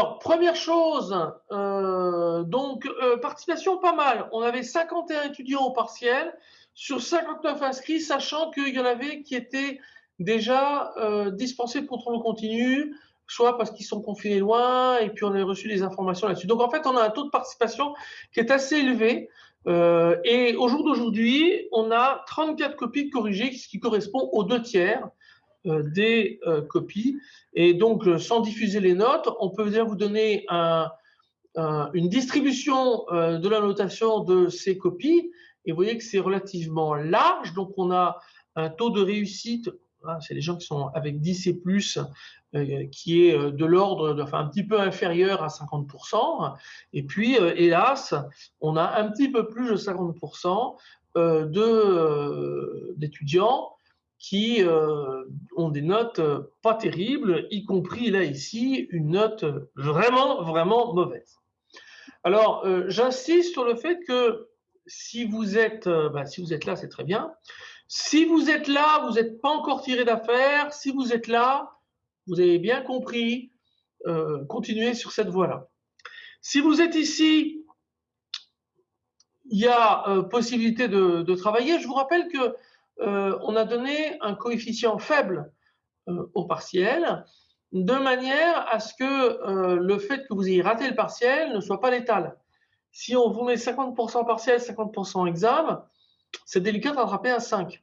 Alors, première chose, euh, donc euh, participation pas mal. On avait 51 étudiants au partiel sur 59 inscrits, sachant qu'il y en avait qui étaient déjà euh, dispensés de contrôle continu, soit parce qu'ils sont confinés loin, et puis on avait reçu des informations là-dessus. Donc en fait, on a un taux de participation qui est assez élevé. et au jour d'aujourd'hui, on a 34 copies corrigées, ce qui correspond aux deux tiers. Euh, des euh, copies. Et donc, euh, sans diffuser les notes, on peut déjà vous donner une distribution de la notation de ces copies. Et vous voyez que c'est relativement large. Donc, on a un taux de réussite, hein, c'est les gens qui sont avec 10 et plus, qui est de l'ordre, enfin un petit peu inférieur à 50%. Et puis, hélas, on a un petit peu plus de 50% d'étudiants qui euh, ont des notes euh, pas terribles, y compris là ici, une note vraiment, vraiment mauvaise. Alors, euh, j'insiste sur le fait que si vous êtes, bah, si vous êtes là, c'est très bien. Si vous êtes là, vous n'êtes pas encore tiré d'affaire. Si vous êtes là, vous avez bien compris, continuez sur cette voie-là. Si vous êtes ici, il y a possibilité de, travailler. Je vous rappelle que euh, on a donné un coefficient faible euh, au partiel, de manière à ce que euh, le fait que vous ayez raté le partiel ne soit pas létal. Si on vous met 50% partiel, 50% examen, c'est délicat de rattraper un 5.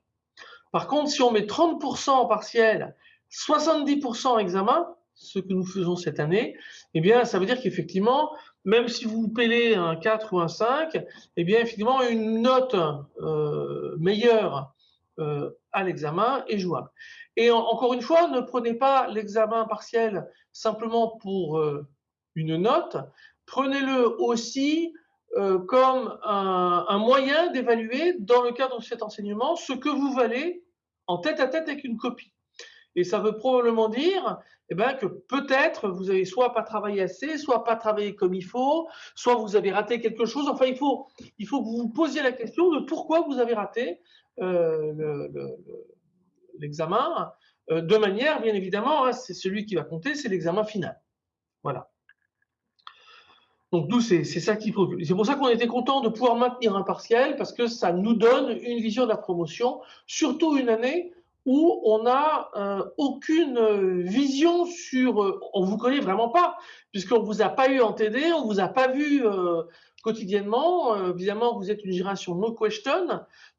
Par contre, si on met 30% partiel, 70% examen, ce que nous faisons cette année, eh bien, ça veut dire qu'effectivement, même si vous pélez un 4 ou un 5, eh bien, effectivement, une note meilleure euh, à l'examen est jouable. Et encore une fois, ne prenez pas l'examen partiel simplement pour euh, une note, prenez-le aussi euh, comme un, moyen d'évaluer dans le cadre de cet enseignement ce que vous valez en tête à tête avec une copie. Et ça veut probablement dire eh ben, que peut-être vous avez soit pas travaillé assez, soit pas travaillé comme il faut, soit vous avez raté quelque chose. Enfin, il faut, il faut que vous vous posiez la question de pourquoi vous avez raté euh, l'examen, euh, de manière, bien évidemment, hein, c'est celui qui va compter, c'est l'examen final. Voilà. Donc nous, c'est ça qui préoccupe. C'est pour ça qu'on était content de pouvoir maintenir un partiel, parce que ça nous donne une vision de la promotion, surtout une année où on n'a euh, aucune vision sur... on vous connaît vraiment pas, puisqu'on vous a pas eu en TD, on vous a pas vu quotidiennement. évidemment, vous êtes une génération no question,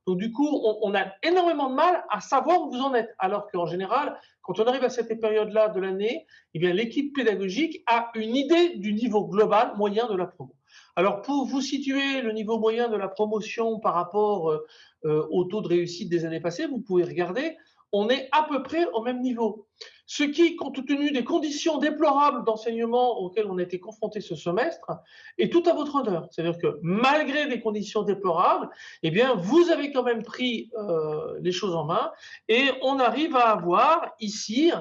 donc du coup, on, a énormément de mal à savoir où vous en êtes. Alors qu'en général, quand on arrive à cette période-là de l'année, eh bien l'équipe pédagogique a une idée du niveau global moyen de la promo. Alors pour vous situer le niveau moyen de la promotion par rapport euh, euh, au taux de réussite des années passées, vous pouvez regarder on est à peu près au même niveau. Ce qui, compte tenu des conditions déplorables d'enseignement auxquelles on a été confronté ce semestre, est tout à votre honneur. C'est-à-dire que malgré des conditions déplorables, eh bien, vous avez quand même pris euh, les choses en main et on arrive à avoir ici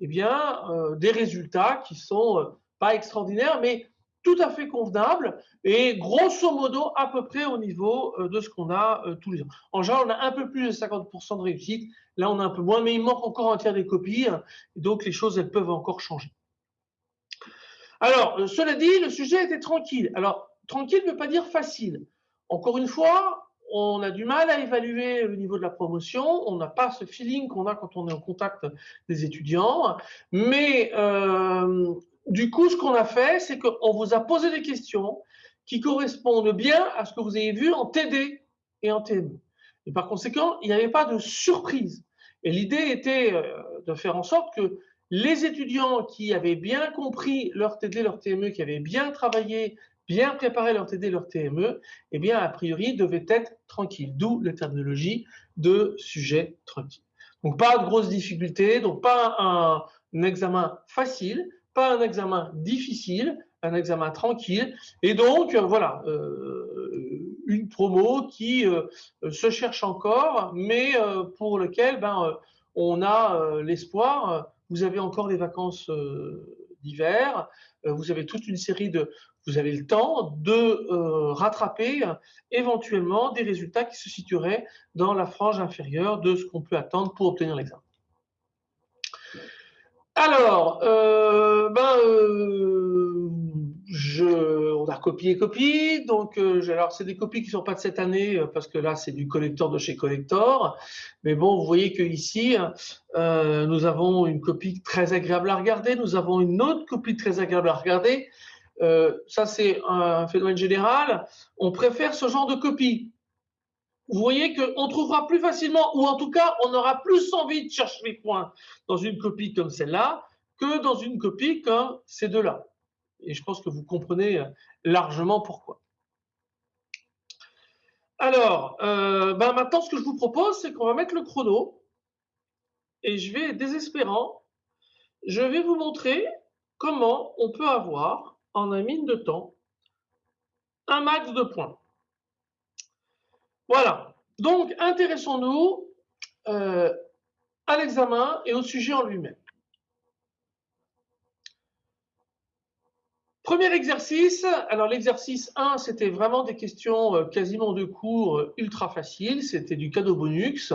eh bien, euh, des résultats qui sont euh, pas extraordinaires, mais tout à fait convenable et grosso modo à peu près au niveau euh, de ce qu'on a euh, tous les ans. En général, on a un peu plus de 50% de réussite. Là, on a un peu moins, mais il manque encore un tiers des copies. donc, les choses, elles peuvent encore changer. Alors, euh, cela dit, le sujet était tranquille. Alors, tranquille ne veut pas dire facile. Encore une fois, on a du mal à évaluer le niveau de la promotion, on n'a pas ce feeling qu'on a quand on est en contact des étudiants, mais du coup, ce qu'on a fait, c'est qu'on vous a posé des questions qui correspondent bien à ce que vous avez vu en TD et en TME. Et par conséquent, il n'y avait pas de surprise. Et l'idée était euh, de faire en sorte que les étudiants qui avaient bien compris leur TD, leur TME, qui avaient bien travaillé, bien préparé leur TD, leur TME, eh bien, a priori, devaient être tranquilles. D'où la terminologie de sujet tranquille. Donc, pas de grosses difficultés, donc pas un examen facile, pas un examen difficile, un examen tranquille. Et donc, euh, voilà, euh, une promo qui euh, se cherche encore, mais pour lequel ben, on a l'espoir. Vous avez encore des vacances d'hiver, vous avez toute une série de... Vous avez le temps de rattraper éventuellement des résultats qui se situeraient dans la frange inférieure de ce qu'on peut attendre pour obtenir l'examen. Alors, euh, ben, euh, je, on a copié copie. Donc, euh, alors c'est des copies qui sont pas de cette année parce que là c'est du collector de chez collector. Mais bon, vous voyez que ici nous avons une copie très agréable à regarder. Nous avons une autre copie très agréable à regarder. ça c'est un phénomène général. On préfère ce genre de copie vous voyez qu'on trouvera plus facilement, ou en tout cas, on aura plus envie de chercher les points dans une copie comme celle-là que dans une copie comme ces deux-là. Et je pense que vous comprenez largement pourquoi. Alors, euh, ben maintenant, ce que je vous propose, c'est qu'on va mettre le chrono. Et je vais, désespérant, je vais vous montrer comment on peut avoir, en un mine de temps, un max de points. Voilà. Donc, intéressons-nous euh, à l'examen et au sujet en lui-même. Premier exercice, alors l'exercice 1, c'était vraiment des questions euh, quasiment de cours euh, ultra faciles, c'était du cadeau bonus.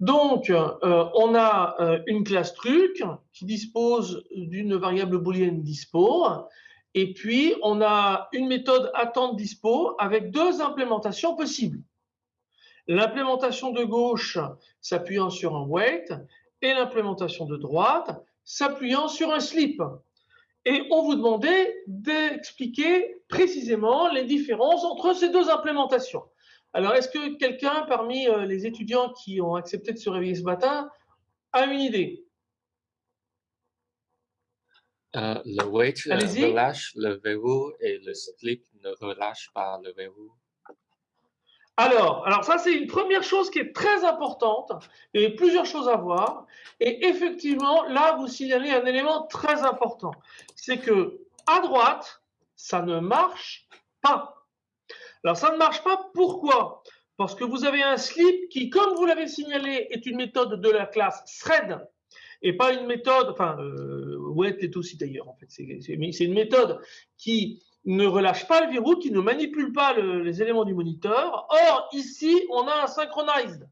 Donc, on a une classe truc qui dispose d'une variable booléenne dispo, et puis on a une méthode attente dispo avec deux implémentations possibles. L'implémentation de gauche s'appuyant sur un wait et l'implémentation de droite s'appuyant sur un slip. Et on vous demandait d'expliquer précisément les différences entre ces deux implémentations. Alors, est-ce que quelqu'un parmi euh, les étudiants qui ont accepté de se réveiller ce matin a une idée? Euh, Le wait euh, relâche le verrou et le slip ne relâche pas le verrou. Alors, alors ça c'est une première chose qui est très importante. A plusieurs choses à voir. Et effectivement, là vous signalez un élément très important, c'est que à droite, ça ne marche pas. Alors ça ne marche pas. Pourquoi? Parce que vous avez un slip qui, comme vous l'avez signalé, est une méthode de la classe thread et pas une méthode. Enfin, euh, Wet est aussi d'ailleurs en fait. C'est une méthode qui ne relâche pas le verrou, qui ne manipule pas les éléments du moniteur. Or, ici, on a un synchronized.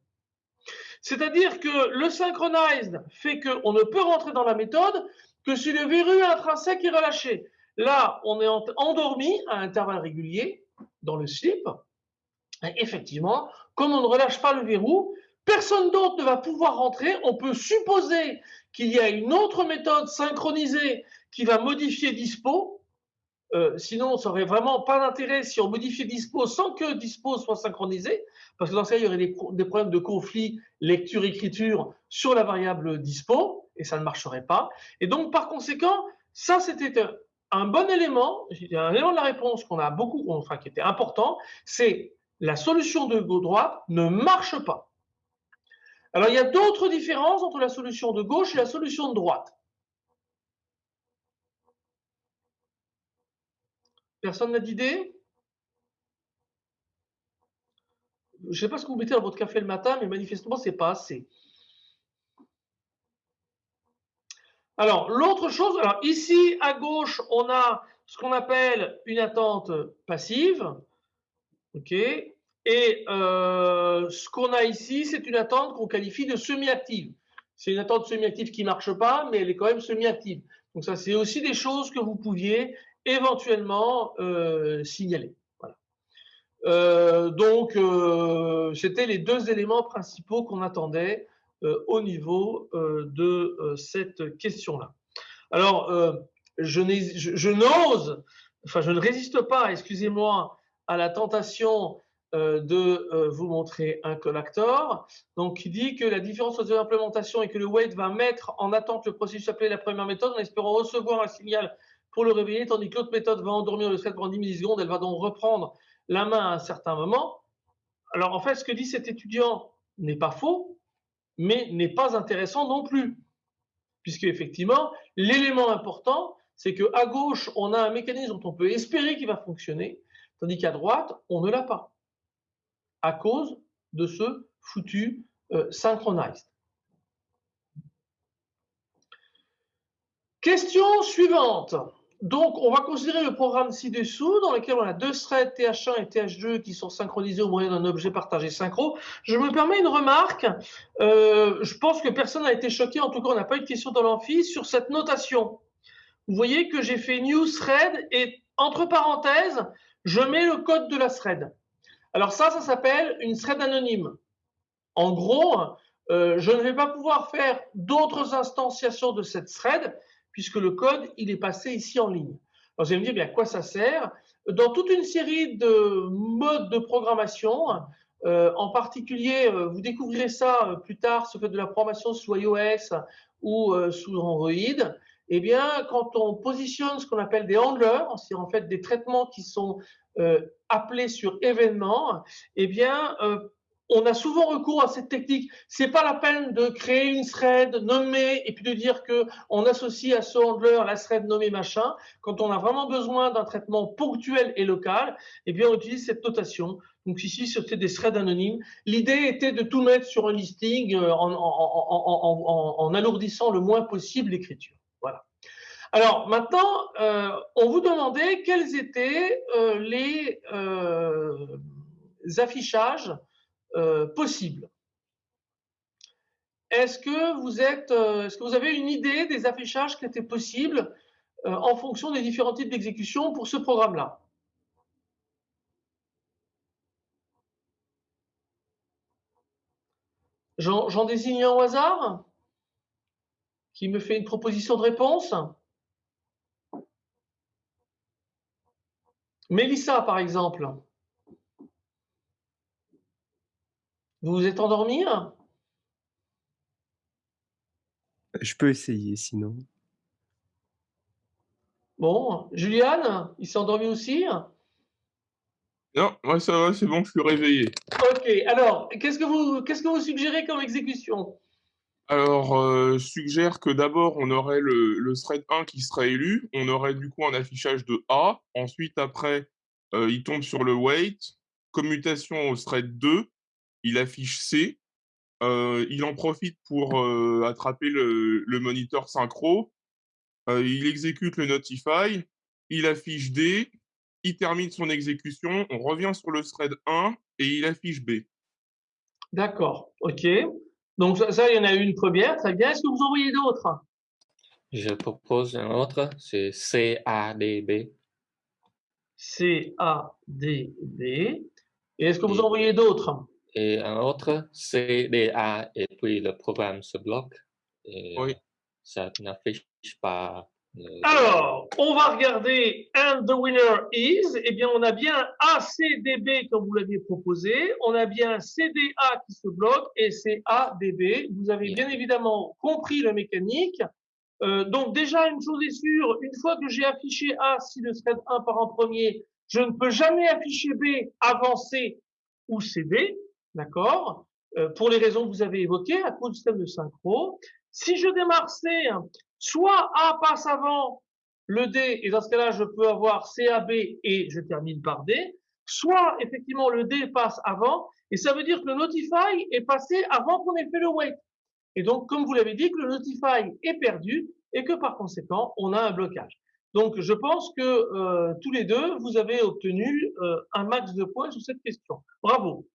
C'est-à-dire que le synchronized fait qu'on ne peut rentrer dans la méthode que si le verrou intrinsèque est relâché. Là, on est endormi à intervalles réguliers dans le slip. Effectivement, comme on ne relâche pas le verrou, personne d'autre ne va pouvoir rentrer. On peut supposer qu'il y a une autre méthode synchronisée qui va modifier dispo, euh, sinon, ça aurait vraiment pas d'intérêt si on modifiait dispo sans que dispo soit synchronisé, parce que dans ce cas, il y aurait des, problèmes de conflit lecture-écriture sur la variable dispo, et ça ne marcherait pas. Et donc, par conséquent, ça, c'était un bon élément, un élément de la réponse qu'on a beaucoup, enfin, qui était important, c'est la solution de gauche-droite ne marche pas. Alors, il y a d'autres différences entre la solution de gauche et la solution de droite. Personne n'a d'idée? Je ne sais pas ce que vous mettez dans votre café le matin, mais manifestement, ce n'est pas assez. Alors, l'autre chose, alors ici, à gauche, on a ce qu'on appelle une attente passive. OK Et euh, ce qu'on a ici, c'est une attente qu'on qualifie de semi-active. C'est une attente semi-active qui ne marche pas, mais elle est quand même semi-active. Donc ça, c'est aussi des choses que vous pouviez éventuellement euh, signaler. Voilà. Euh, donc, euh, c'était les deux éléments principaux qu'on attendait au niveau de cette question-là. Alors, je, je n'ose, enfin, je ne résiste pas, excusez-moi, à la tentation de vous montrer un collector. Donc, il dit que la différence entre l'implémentation et que le wait va mettre en attente le processus appelé la première méthode en espérant recevoir un signal pour le réveiller, tandis que l'autre méthode va endormir le thread pendant 10 millisecondes, elle va donc reprendre la main à un certain moment. Alors en fait, ce que dit cet étudiant n'est pas faux, mais n'est pas intéressant non plus. Puisque effectivement, l'élément important, c'est qu'à gauche, on a un mécanisme dont on peut espérer qu'il va fonctionner, tandis qu'à droite, on ne l'a pas. À cause de ce foutu euh, synchronized. Question suivante. Donc, on va considérer le programme ci-dessous dans lequel on a deux threads TH1 et TH2 qui sont synchronisés au moyen d'un objet partagé synchro. Je me permets une remarque. Euh, je pense que personne n'a été choqué, en tout cas, on n'a pas eu de question dans l'amphi sur cette notation. Vous voyez que j'ai fait new thread et entre parenthèses, je mets le code de la thread. Alors ça, ça s'appelle une thread anonyme. En gros, euh, je ne vais pas pouvoir faire d'autres instanciations de cette thread puisque le code, il est passé ici en ligne. Alors, vous allez me dire, bien, à quoi ça sert? Dans toute une série de modes de programmation, euh, en particulier, euh, vous découvrirez ça euh, plus tard, ce fait de la programmation sous iOS ou sous Android, eh bien, quand on positionne ce qu'on appelle des handlers, c'est en fait des traitements qui sont appelés sur événement, eh bien, on a souvent recours à cette technique. C'est pas la peine de créer une thread nommée et puis de dire que on associe à ce handler la thread nommée machin. Quand on a vraiment besoin d'un traitement ponctuel et local, eh bien on utilise cette notation. Donc ici c'était des threads anonymes. L'idée était de tout mettre sur un listing euh, en, alourdissant le moins possible l'écriture. Voilà. Alors maintenant, euh, on vous demandait quels étaient euh, les affichages euh, possible. Est-ce que vous êtes, euh, est-ce que vous avez une idée des affichages qui étaient possibles euh, en fonction des différents types d'exécution pour ce programme-là? J'en désigne un au hasard qui me fait une proposition de réponse? Mélissa, par exemple. Vous vous êtes endormi Je peux essayer sinon. Bon, Juliane, il s'est endormi aussi? Non, moi ça va, c'est bon, je suis réveillé. Ok, alors, qu'est-ce que vous, qu'est-ce que vous suggérez comme exécution? Alors, euh, je suggère que d'abord, on aurait le, le, thread 1 qui serait élu. On aurait du coup un affichage de A. Ensuite, après, euh, il tombe sur le wait. Commutation au thread 2 il affiche C, euh, il en profite pour euh, attraper le, moniteur synchro, euh, il exécute le notify, il affiche D, il termine son exécution, on revient sur le thread 1 et il affiche B. D'accord, ok. Donc ça, il y en a une première, très bien. Est-ce que vous en voyez d'autres? Je propose un autre, c'est CADB. CADB. Et est-ce que vous en voyez d'autres? Et un autre CDA et puis le programme se bloque. Et oui. Ça n'affiche pas. Alors, on va regarder and the winner is. Eh bien, on a bien ACDB comme vous l'aviez proposé. On a bien CDA qui se bloque et CADB. Vous avez bien évidemment compris la mécanique. Euh, donc déjà, une chose est sûre, une fois que j'ai affiché A, si le thread 1 part en premier, je ne peux jamais afficher B avant C ou CD. D'accord? Euh, Pour les raisons que vous avez évoquées, à cause du système de synchro. Si je démarre C, soit A passe avant le D, et dans ce cas-là, je peux avoir CAB et je termine par D, soit effectivement le D passe avant, et ça veut dire que le notify est passé avant qu'on ait fait le wait. Et donc, comme vous l'avez dit, que le notify est perdu et que par conséquent, on a un blocage. Donc, je pense que euh, tous les deux, vous avez obtenu euh, un max de points sur cette question. Bravo.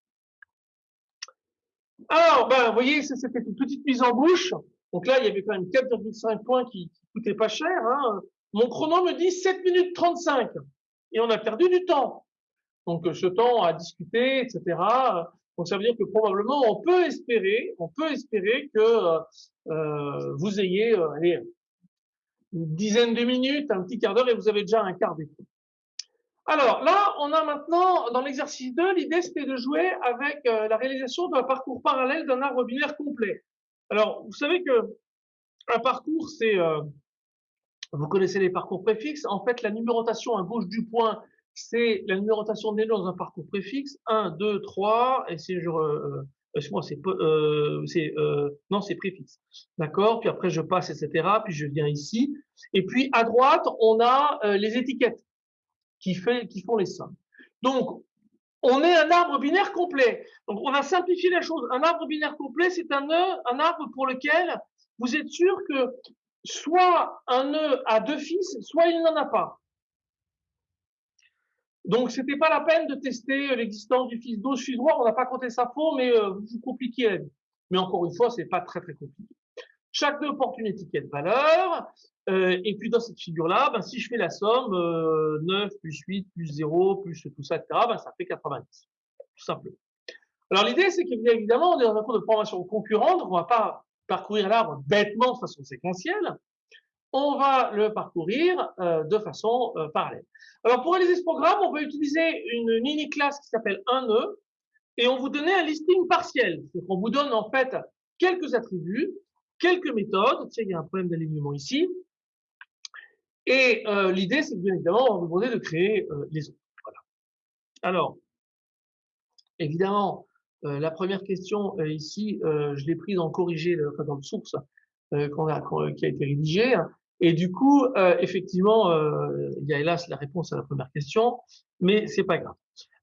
Alors, ben, vous voyez, c'était une petite mise en bouche. Donc là, il y avait quand même 4,5 points qui, qui coûtaient pas cher. Hein. Mon chrono me dit 7 minutes 35. Et on a perdu du temps. Donc, ce temps à discuter, etc. Donc, ça veut dire que probablement, on peut espérer, on peut espérer que euh, vous ayez euh, une dizaine de minutes, un petit quart d'heure, et vous avez déjà un quart d'écoute. Alors là, on a maintenant, dans l'exercice 2, l'idée c'était de jouer avec euh, la réalisation d'un parcours parallèle d'un arbre binaire complet. Alors, vous savez que un parcours, c'est, euh, vous connaissez les parcours préfixes. En fait, la numérotation à gauche du point, c'est la numérotation des dans un parcours préfixe. 1, 2, 3, et je, euh, moi c'est, euh, c'est non, c'est préfixe. D'accord? Puis après, je passe, etc. Puis je viens ici. Et puis, à droite, on a les étiquettes qui, font les sommes. Donc, on est un arbre binaire complet. Donc, on a simplifié la chose. Un arbre binaire complet, c'est un, un arbre pour lequel vous êtes sûr que soit un nœud a deux fils, soit il n'en a pas. Donc, c'était pas la peine de tester l'existence du fils 12 fils droit, on n'a pas compté ça faux, mais euh, vous compliquez la vie. Mais encore une fois, c'est pas très très compliqué. Chaque nœud porte une étiquette valeur, euh, et puis dans cette figure-là, ben, si je fais la somme, 9 euh, plus 8 plus 0 plus tout ça, etc., ben, ça fait 90, tout simplement. Alors l'idée, c'est qu'évidemment, on est dans un cours de formation concurrente, on va pas parcourir l'arbre bêtement de façon séquentielle, on va le parcourir euh, de façon parallèle. Alors pour réaliser ce programme, on va utiliser une mini classe qui s'appelle 1 nœud, et on vous donne un listing partiel. C'est-à-dire qu'on vous donne en fait quelques attributs, quelques méthodes. Tiens, il y a un problème d'alignement ici. Et euh, l'idée, c'est bien évidemment, on va demander de créer euh, les autres. Voilà. Alors, évidemment, euh, la première question ici, je l'ai prise en corrigé, enfin, dans le source qu'on a, qui a été rédigé. Et du coup, effectivement, il y a hélas la réponse à la première question, mais c'est pas grave.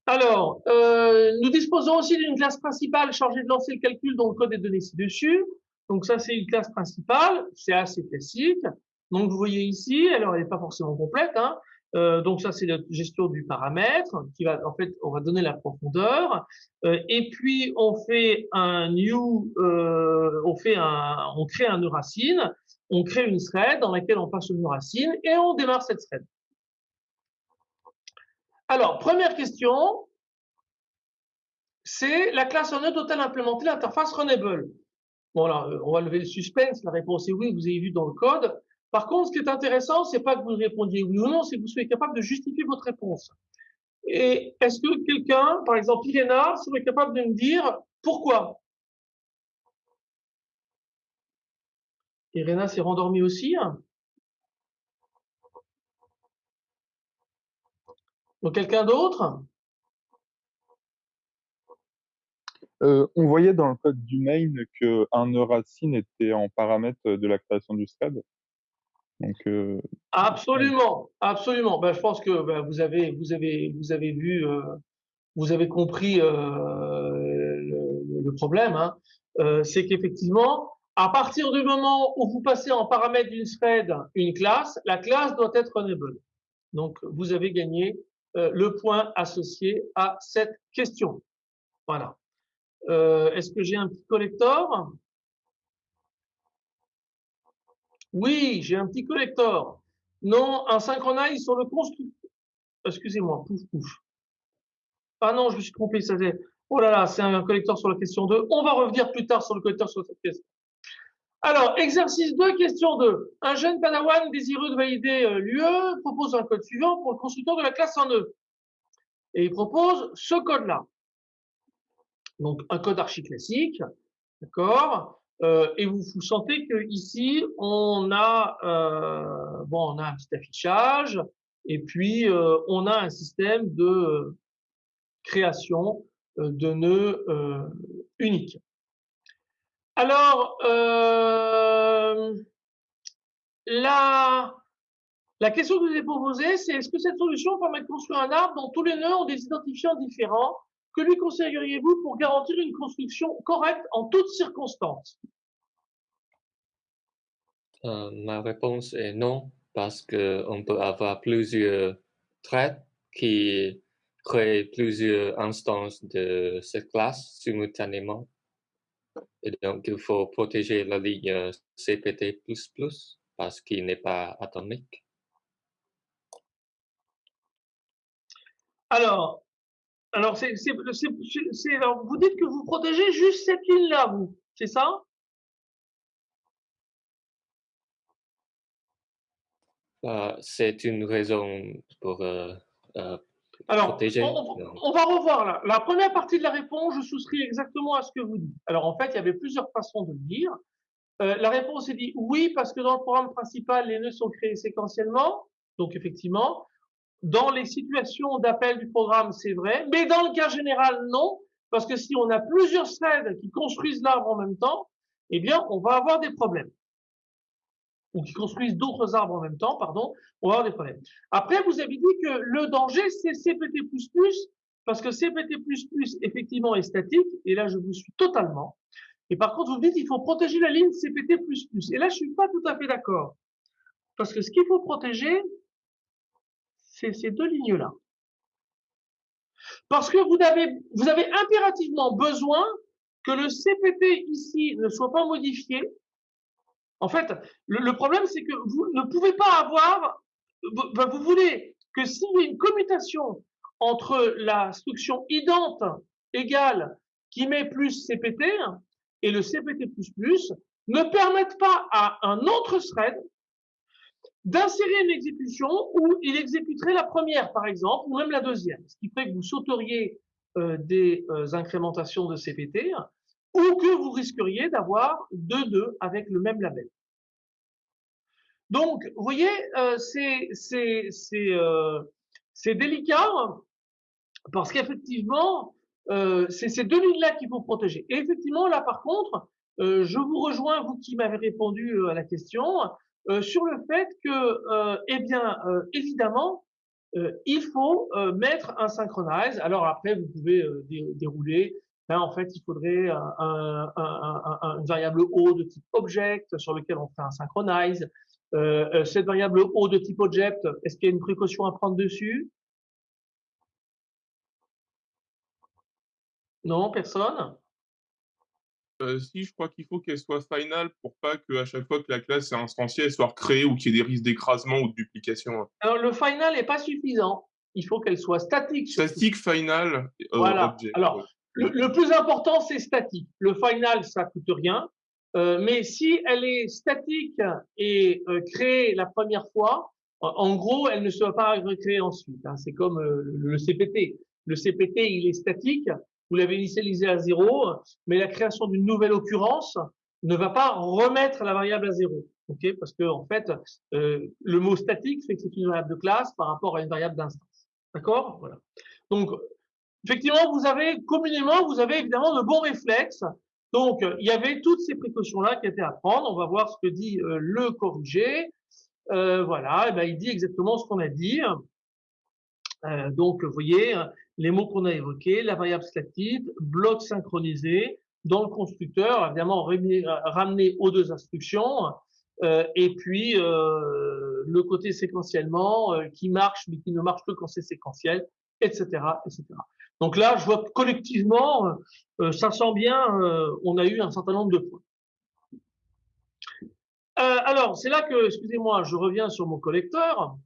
Alors, nous disposons aussi d'une classe principale chargée de lancer le calcul dont le code est donné ci-dessus. Donc ça, c'est une classe principale, c'est assez classique. Donc vous voyez ici, alors elle n'est pas forcément complète. Hein. Euh, donc ça, c'est la gestion du paramètre qui va, en fait, on va donner la profondeur. Euh, et puis on fait un new, euh, on fait un, on crée un nœud racine, on crée une thread dans laquelle on passe le nœud racine et on démarre cette thread. Alors première question, c'est la classe nœud total implémentée l'interface Runnable. Bon, alors, euh, on va lever le suspense. La réponse est oui, vous avez vu dans le code. Par contre, ce qui est intéressant, c'est pas que vous répondiez oui ou non, c'est que vous soyez capable de justifier votre réponse. Et est-ce que quelqu'un, par exemple Irena, serait capable de me dire pourquoi? Irena s'est rendormie aussi. Hein? Donc quelqu'un d'autre? Euh, on voyait dans le code du main qu'un nœud racine était en paramètre de la création du thread. Euh, absolument, absolument. Ben, je pense que ben, vous avez, vous avez, vous avez vu, euh, vous avez compris le, problème. Hein. C'est qu'effectivement, à partir du moment où vous passez en paramètre d'une thread une classe, la classe doit être runnable. Donc, vous avez gagné le point associé à cette question. Voilà. Euh, est-ce que j'ai un petit collector? Oui, j'ai un petit collector. Non, un synchronize sur le constructeur. Excusez-moi, pouf, pouf. Ah non, je me suis trompé. Ça Oh là là, c'est un collector sur la question 2. On va revenir plus tard sur le collector sur cette question. Alors, exercice 2, question 2. Un jeune padawan désireux de valider euh, l'UE propose un code suivant pour le constructeur de la classe en E. Et il propose ce code-là. Donc un code archi classique, d'accord euh, Et vous, vous sentez que ici on a euh, bon, on a un petit affichage et puis euh, on a un système de création de nœuds uniques. Alors la la question que je vous ai posée, c'est est-ce que cette solution permet de construire un arbre dont tous les nœuds ont des identifiants différents que lui conseilleriez-vous pour garantir une construction correcte en toutes circonstances? Euh, Ma réponse est non, parce qu'on peut avoir plusieurs traits qui créent plusieurs instances de cette classe simultanément. Et donc, il faut protéger la ligne CPT++ parce qu'il n'est pas atomique. Alors, alors, c'est, vous dites que vous protégez juste cette ligne-là, vous, c'est ça? Euh, C'est une raison pour euh, euh, Alors, protéger. On, va revoir là. La première partie de la réponse, je souscris exactement à ce que vous dites. Alors, en fait, il y avait plusieurs façons de le dire. la réponse est dit oui, parce que dans le programme principal, les nœuds sont créés séquentiellement. Donc, effectivement, dans les situations d'appel du programme, c'est vrai, mais dans le cas général, non, parce que si on a plusieurs threads qui construisent l'arbre en même temps, eh bien, on va avoir des problèmes. Ou qui construisent d'autres arbres en même temps, pardon, on va avoir des problèmes. Après, vous avez dit que le danger, c'est CPT++, parce que CPT++, effectivement, est statique, et là, je vous suis totalement. Et par contre, vous dites il faut protéger la ligne CPT++. Et là, je suis pas tout à fait d'accord. Parce que ce qu'il faut protéger, ces deux lignes-là. Parce que vous avez, vous avez impérativement besoin que le CPT ici ne soit pas modifié. En fait, le, problème, c'est que vous ne pouvez pas avoir, vous voulez que s'il y a une commutation entre l'instruction idente égale qui met plus CPT et le CPT++ ne permettent pas à un autre thread d'insérer une exécution où il exécuterait la première, par exemple, ou même la deuxième, ce qui fait que vous sauteriez euh, des euh, incrémentations de CPT ou que vous risqueriez d'avoir deux nœuds avec le même label. Donc, vous voyez, euh, c'est délicat parce qu'effectivement, c'est ces deux lignes-là qu'il faut protéger. Et effectivement, là, par contre, je vous rejoins, vous qui m'avez répondu à la question, euh, sur le fait que, euh, eh bien, euh, évidemment, il faut mettre un synchronize. Alors après, vous pouvez dérouler. Ben, en fait, il faudrait un, une variable O de type object sur lequel on fait un synchronize. cette variable O de type object, est-ce qu'il y a une précaution à prendre dessus? Non, personne? Euh, si, je crois qu'il faut qu'elle soit final pour pas qu'à chaque fois que la classe est instantiée, elle soit recréée ou qu'il y ait des risques d'écrasement ou de duplication. Alors, le final n'est pas suffisant. Il faut qu'elle soit statique. Statique, final, euh, voilà. Alors, le, plus important, c'est statique. Le final, ça coûte rien. Euh, mais si elle est statique et créée la première fois, en gros, elle ne sera pas recréée ensuite. Hein. C'est comme le CPT. Le CPT, il est statique vous l'avez initialisé à zéro, mais la création d'une nouvelle occurrence ne va pas remettre la variable à zéro. ok? Parce que en fait, euh, le mot statique fait que c'est une variable de classe par rapport à une variable d'instance. D'accord? Voilà. Donc, effectivement, vous avez communément, vous avez évidemment de bons réflexes. Donc, il y avait toutes ces précautions-là qui étaient à prendre. On va voir ce que dit euh, le corrigé. Euh, voilà, eh ben, il dit exactement ce qu'on a dit. Euh, donc, vous voyez, les mots qu'on a évoqués, la variable statique, bloc synchronisé, dans le constructeur, évidemment ramené aux deux instructions, euh, et puis euh, le côté séquentiellement euh, qui marche mais qui ne marche que quand c'est séquentiel, etc., etc. Donc là, je vois que collectivement, euh, ça sent bien, euh, on a eu un certain nombre de points. alors, c'est là que, excusez-moi, je reviens sur mon collecteur.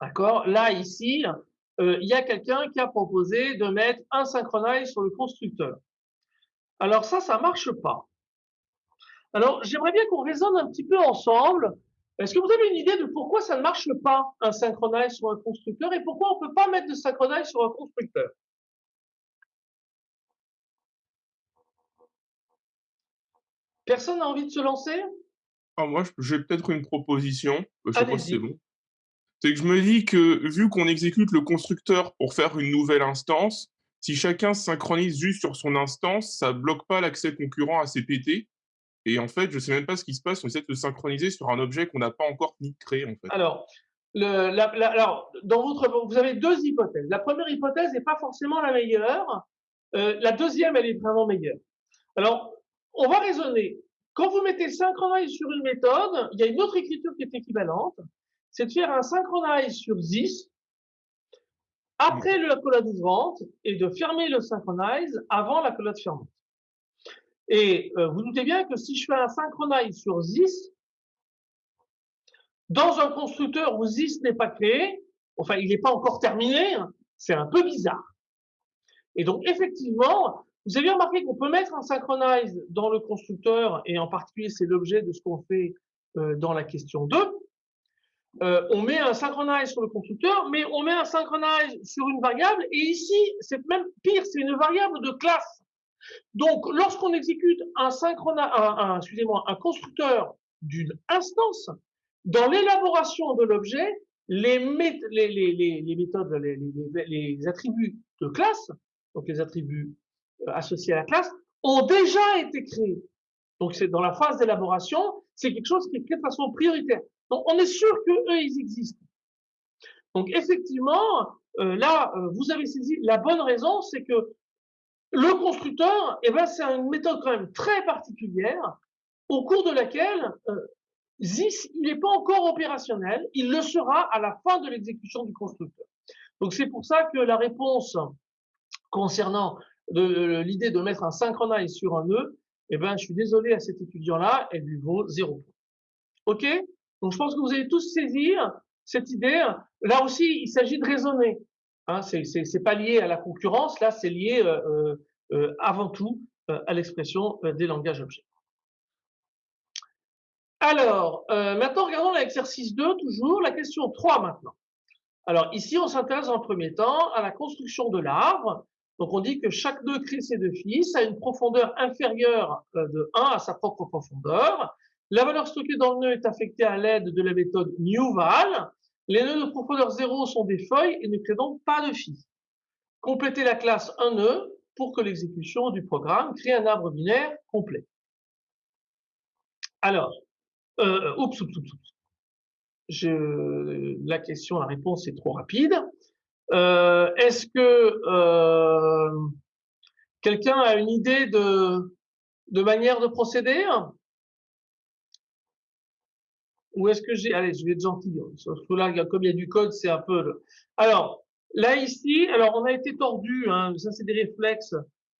D'accord? Là, ici, euh, il y a quelqu'un qui a proposé de mettre un synchronize sur le constructeur. Alors ça, ça marche pas. Alors, j'aimerais bien qu'on raisonne un petit peu ensemble. Est-ce que vous avez une idée de pourquoi ça ne marche pas, un synchronize sur un constructeur, et pourquoi on ne peut pas mettre de synchronize sur un constructeur? Personne n'a envie de se lancer? Ah, Moi, j'ai peut-être une proposition. Je crois que c'est bon. C'est que je me dis que vu qu'on exécute le constructeur pour faire une nouvelle instance, si chacun se synchronise juste sur son instance, ça bloque pas l'accès concurrent à CPT. Et en fait, je sais même pas ce qui se passe, on essaie de se synchroniser sur un objet qu'on n'a pas encore ni créé en fait. Alors, alors, dans votre, vous avez deux hypothèses. La première hypothèse n'est pas forcément la meilleure. Euh, la deuxième, elle est vraiment meilleure. Alors, on va raisonner. Quand vous mettez synchronize sur une méthode, il y a une autre écriture qui est équivalente c'est de faire un synchronize sur ZIS après la collade ouvrante et de fermer le synchronize avant la collade fermante. Et euh, vous doutez bien que si je fais un synchronize sur ZIS, dans un constructeur où ZIS n'est pas créé, enfin il n'est pas encore terminé, hein, c'est un peu bizarre. Et donc effectivement, vous avez remarqué qu'on peut mettre un synchronize dans le constructeur, et en particulier c'est l'objet de ce qu'on fait euh, dans la question 2, euh, on met un synchronize sur le constructeur, mais on met un synchronize sur une variable, et ici, c'est même pire, c'est une variable de classe. Donc, lorsqu'on exécute un, un, excusez-moi, un constructeur d'une instance, dans l'élaboration de l'objet, les, les, méthodes, les, attributs de classe, donc les attributs euh, associés à la classe, ont déjà été créés. Donc, c'est dans la phase d'élaboration, c'est quelque chose qui est de façon prioritaire. Donc, on est sûr que eux, ils existent. Donc, effectivement, euh, là, euh, vous avez saisi la bonne raison, c'est que Le constructeur, eh ben, c'est une méthode quand même très particulière au cours de laquelle euh, ZIS, il n'est pas encore opérationnel, il le sera à la fin de l'exécution du constructeur. Donc c'est pour ça que la réponse concernant l'idée de mettre un synchronize sur un nœud, eh ben, je suis désolé à cet étudiant-là, elle lui vaut zéro point. OK? Donc je pense que vous allez tous saisir cette idée. Là aussi, il s'agit de raisonner. Hein, c'est pas lié à la concurrence, là c'est lié euh, euh, euh avant tout euh, à l'expression euh, des langages objets. Alors, maintenant regardons l'exercice 2, toujours, la question 3 maintenant. Alors ici, on s'intéresse en premier temps à la construction de l'arbre. Donc on dit que chaque nœud crée ses deux fils a une profondeur inférieure de 1 à sa propre profondeur. La valeur stockée dans le nœud est affectée à l'aide de la méthode newval. Les nœuds de profondeur 0 sont des feuilles et ne créent donc pas de fils. Complétez la classe 1 nœud pour que l'exécution du programme crée un arbre binaire complet. Alors, euh, oups, oups, la question, la réponse est trop rapide. Euh, Est-ce que euh, quelqu'un a une idée de manière de procéder? Ou est-ce que j'ai... Allez, je vais être gentil. Hein. là, comme il y a du code, c'est un peu... Alors, là, ici, alors on a été tordu. Hein, ça, c'est des réflexes.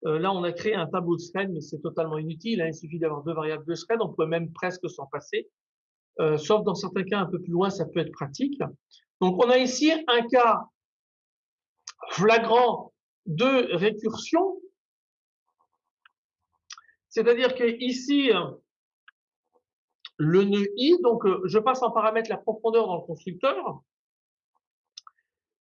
Euh, là, on a créé un tableau de thread, mais c'est totalement inutile. Hein, il suffit d'avoir deux variables de thread. On peut même presque s'en passer. Euh, sauf dans certains cas un peu plus loin, ça peut être pratique. Donc, on a ici un cas flagrant de récursion. C'est-à-dire que ici, le nœud i, donc euh, je passe en paramètre la profondeur dans le constructeur.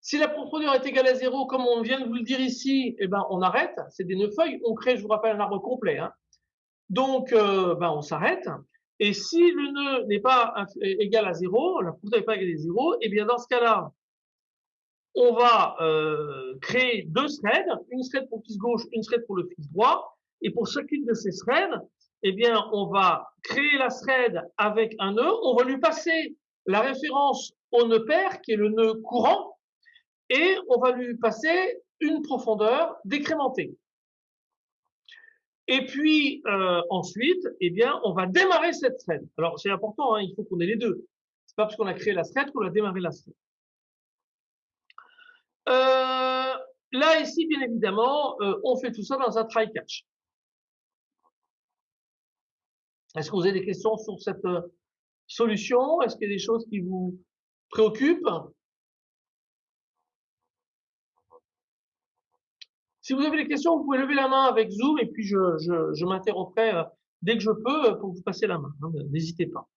Si la profondeur est égale à 0, comme on vient de vous le dire ici, eh ben, on arrête, c'est des nœuds feuilles, on crée, je vous rappelle, un arbre complet. Hein. Donc, euh, ben, on s'arrête. Et si le nœud n'est pas égal à 0, la profondeur n'est pas égale à 0, eh bien dans ce cas-là, on va euh, créer deux threads, une thread pour le fils gauche, une thread pour le fils droit. Et pour chacune de ces threads, eh bien, on va créer la thread avec un nœud, on va lui passer la référence au nœud pair, qui est le nœud courant, et on va lui passer une profondeur décrémentée. Et puis euh, ensuite, eh bien, on va démarrer cette thread. Alors c'est important, hein, il faut qu'on ait les deux. C'est pas parce qu'on a créé la thread qu'on a démarré la thread. Euh, là ici, bien évidemment, euh, on fait tout ça dans un try catch. Est-ce que vous avez des questions sur cette euh, solution? Est-ce qu'il y a des choses qui vous préoccupent? Si vous avez des questions, vous pouvez lever la main avec Zoom et puis je, je, euh, dès que je peux euh, pour vous passer la main. Hein, n'hésitez pas.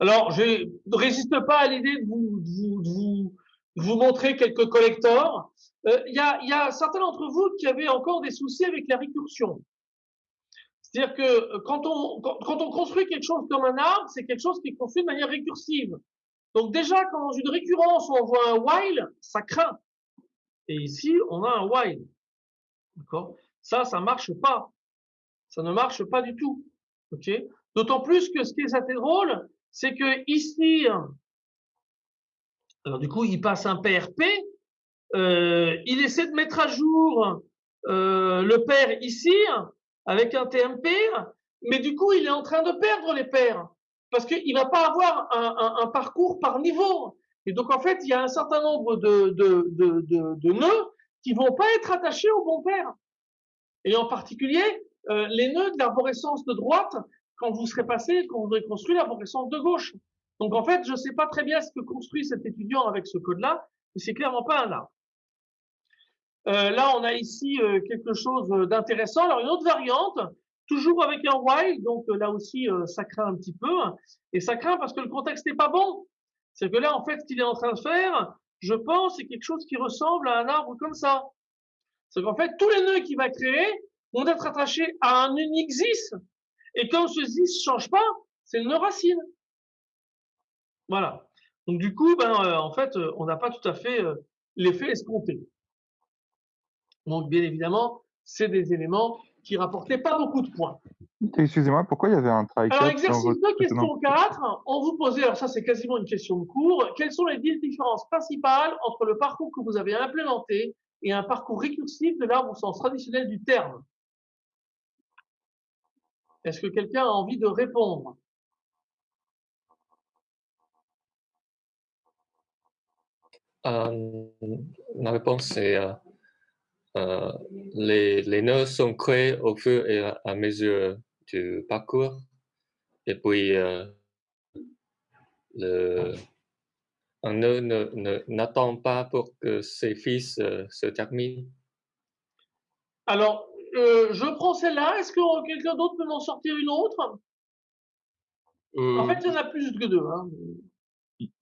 Alors, je ne résiste pas à l'idée de vous, montrer quelques collecteurs. Il y, a, y a certains d'entre vous qui avaient encore des soucis avec la récursion. C'est-à-dire que euh, quand on, construit quelque chose comme un arbre, c'est quelque chose qui est construit de manière récursive. Donc déjà, quand dans une récurrence, on voit un while, ça craint. Et ici, on a un while. D'accord? Ça, ça marche pas. Ça ne marche pas du tout. OK? D'autant plus que ce qui est assez drôle, c'est que ici, alors du coup, il passe un PRP, euh, il essaie de mettre à jour euh, le pair ici, avec un TMP, mais du coup, il est en train de perdre les paires parce qu'il va pas avoir un, parcours par niveau. Et donc, en fait, il y a un certain nombre de, nœuds qui vont pas être attachés au bon paire. Et en particulier, euh, les nœuds de l'arborescence de droite, quand vous serez passé, quand vous aurez construit l'arborescence de gauche. Donc, en fait, je ne sais pas très bien ce que construit cet étudiant avec ce code-là, mais c'est clairement pas un arbre. Euh, là, on a ici euh, quelque chose d'intéressant. Alors, une autre variante, toujours avec un while, donc euh, là aussi, ça craint un petit peu. Et ça craint parce que le contexte n'est pas bon. C'est que là, en fait, ce qu'il est en train de faire, je pense, c'est quelque chose qui ressemble à un arbre comme ça. C'est qu'en fait, tous les nœuds qu'il va créer vont être attachés à un unique zis. Et comme ce zis change pas, c'est une racine. Voilà. Donc du coup, ben, en fait, on n'a pas tout à fait l'effet escompté. Donc, bien évidemment, c'est des éléments qui rapportaient pas beaucoup de points. Excusez-moi, pourquoi il y avait un try Alors, exercice 2, question 4, on vous posait, alors ça c'est quasiment une question de cours, quelles sont les différences principales entre le parcours que vous avez implémenté et un parcours récursif de l'arbre au sens traditionnel du terme? Est-ce que quelqu'un a envie de répondre? Euh, la réponse c'est euh, euh, les, les nœuds sont créés au fur et à mesure du parcours. Et puis, euh, le, un nœud n'attend pas pour que ses fils euh, se terminent. Alors, euh, je prends celle-là. Est-ce que quelqu'un d'autre peut m'en sortir une autre? En fait, il y en a plus que deux. Hein.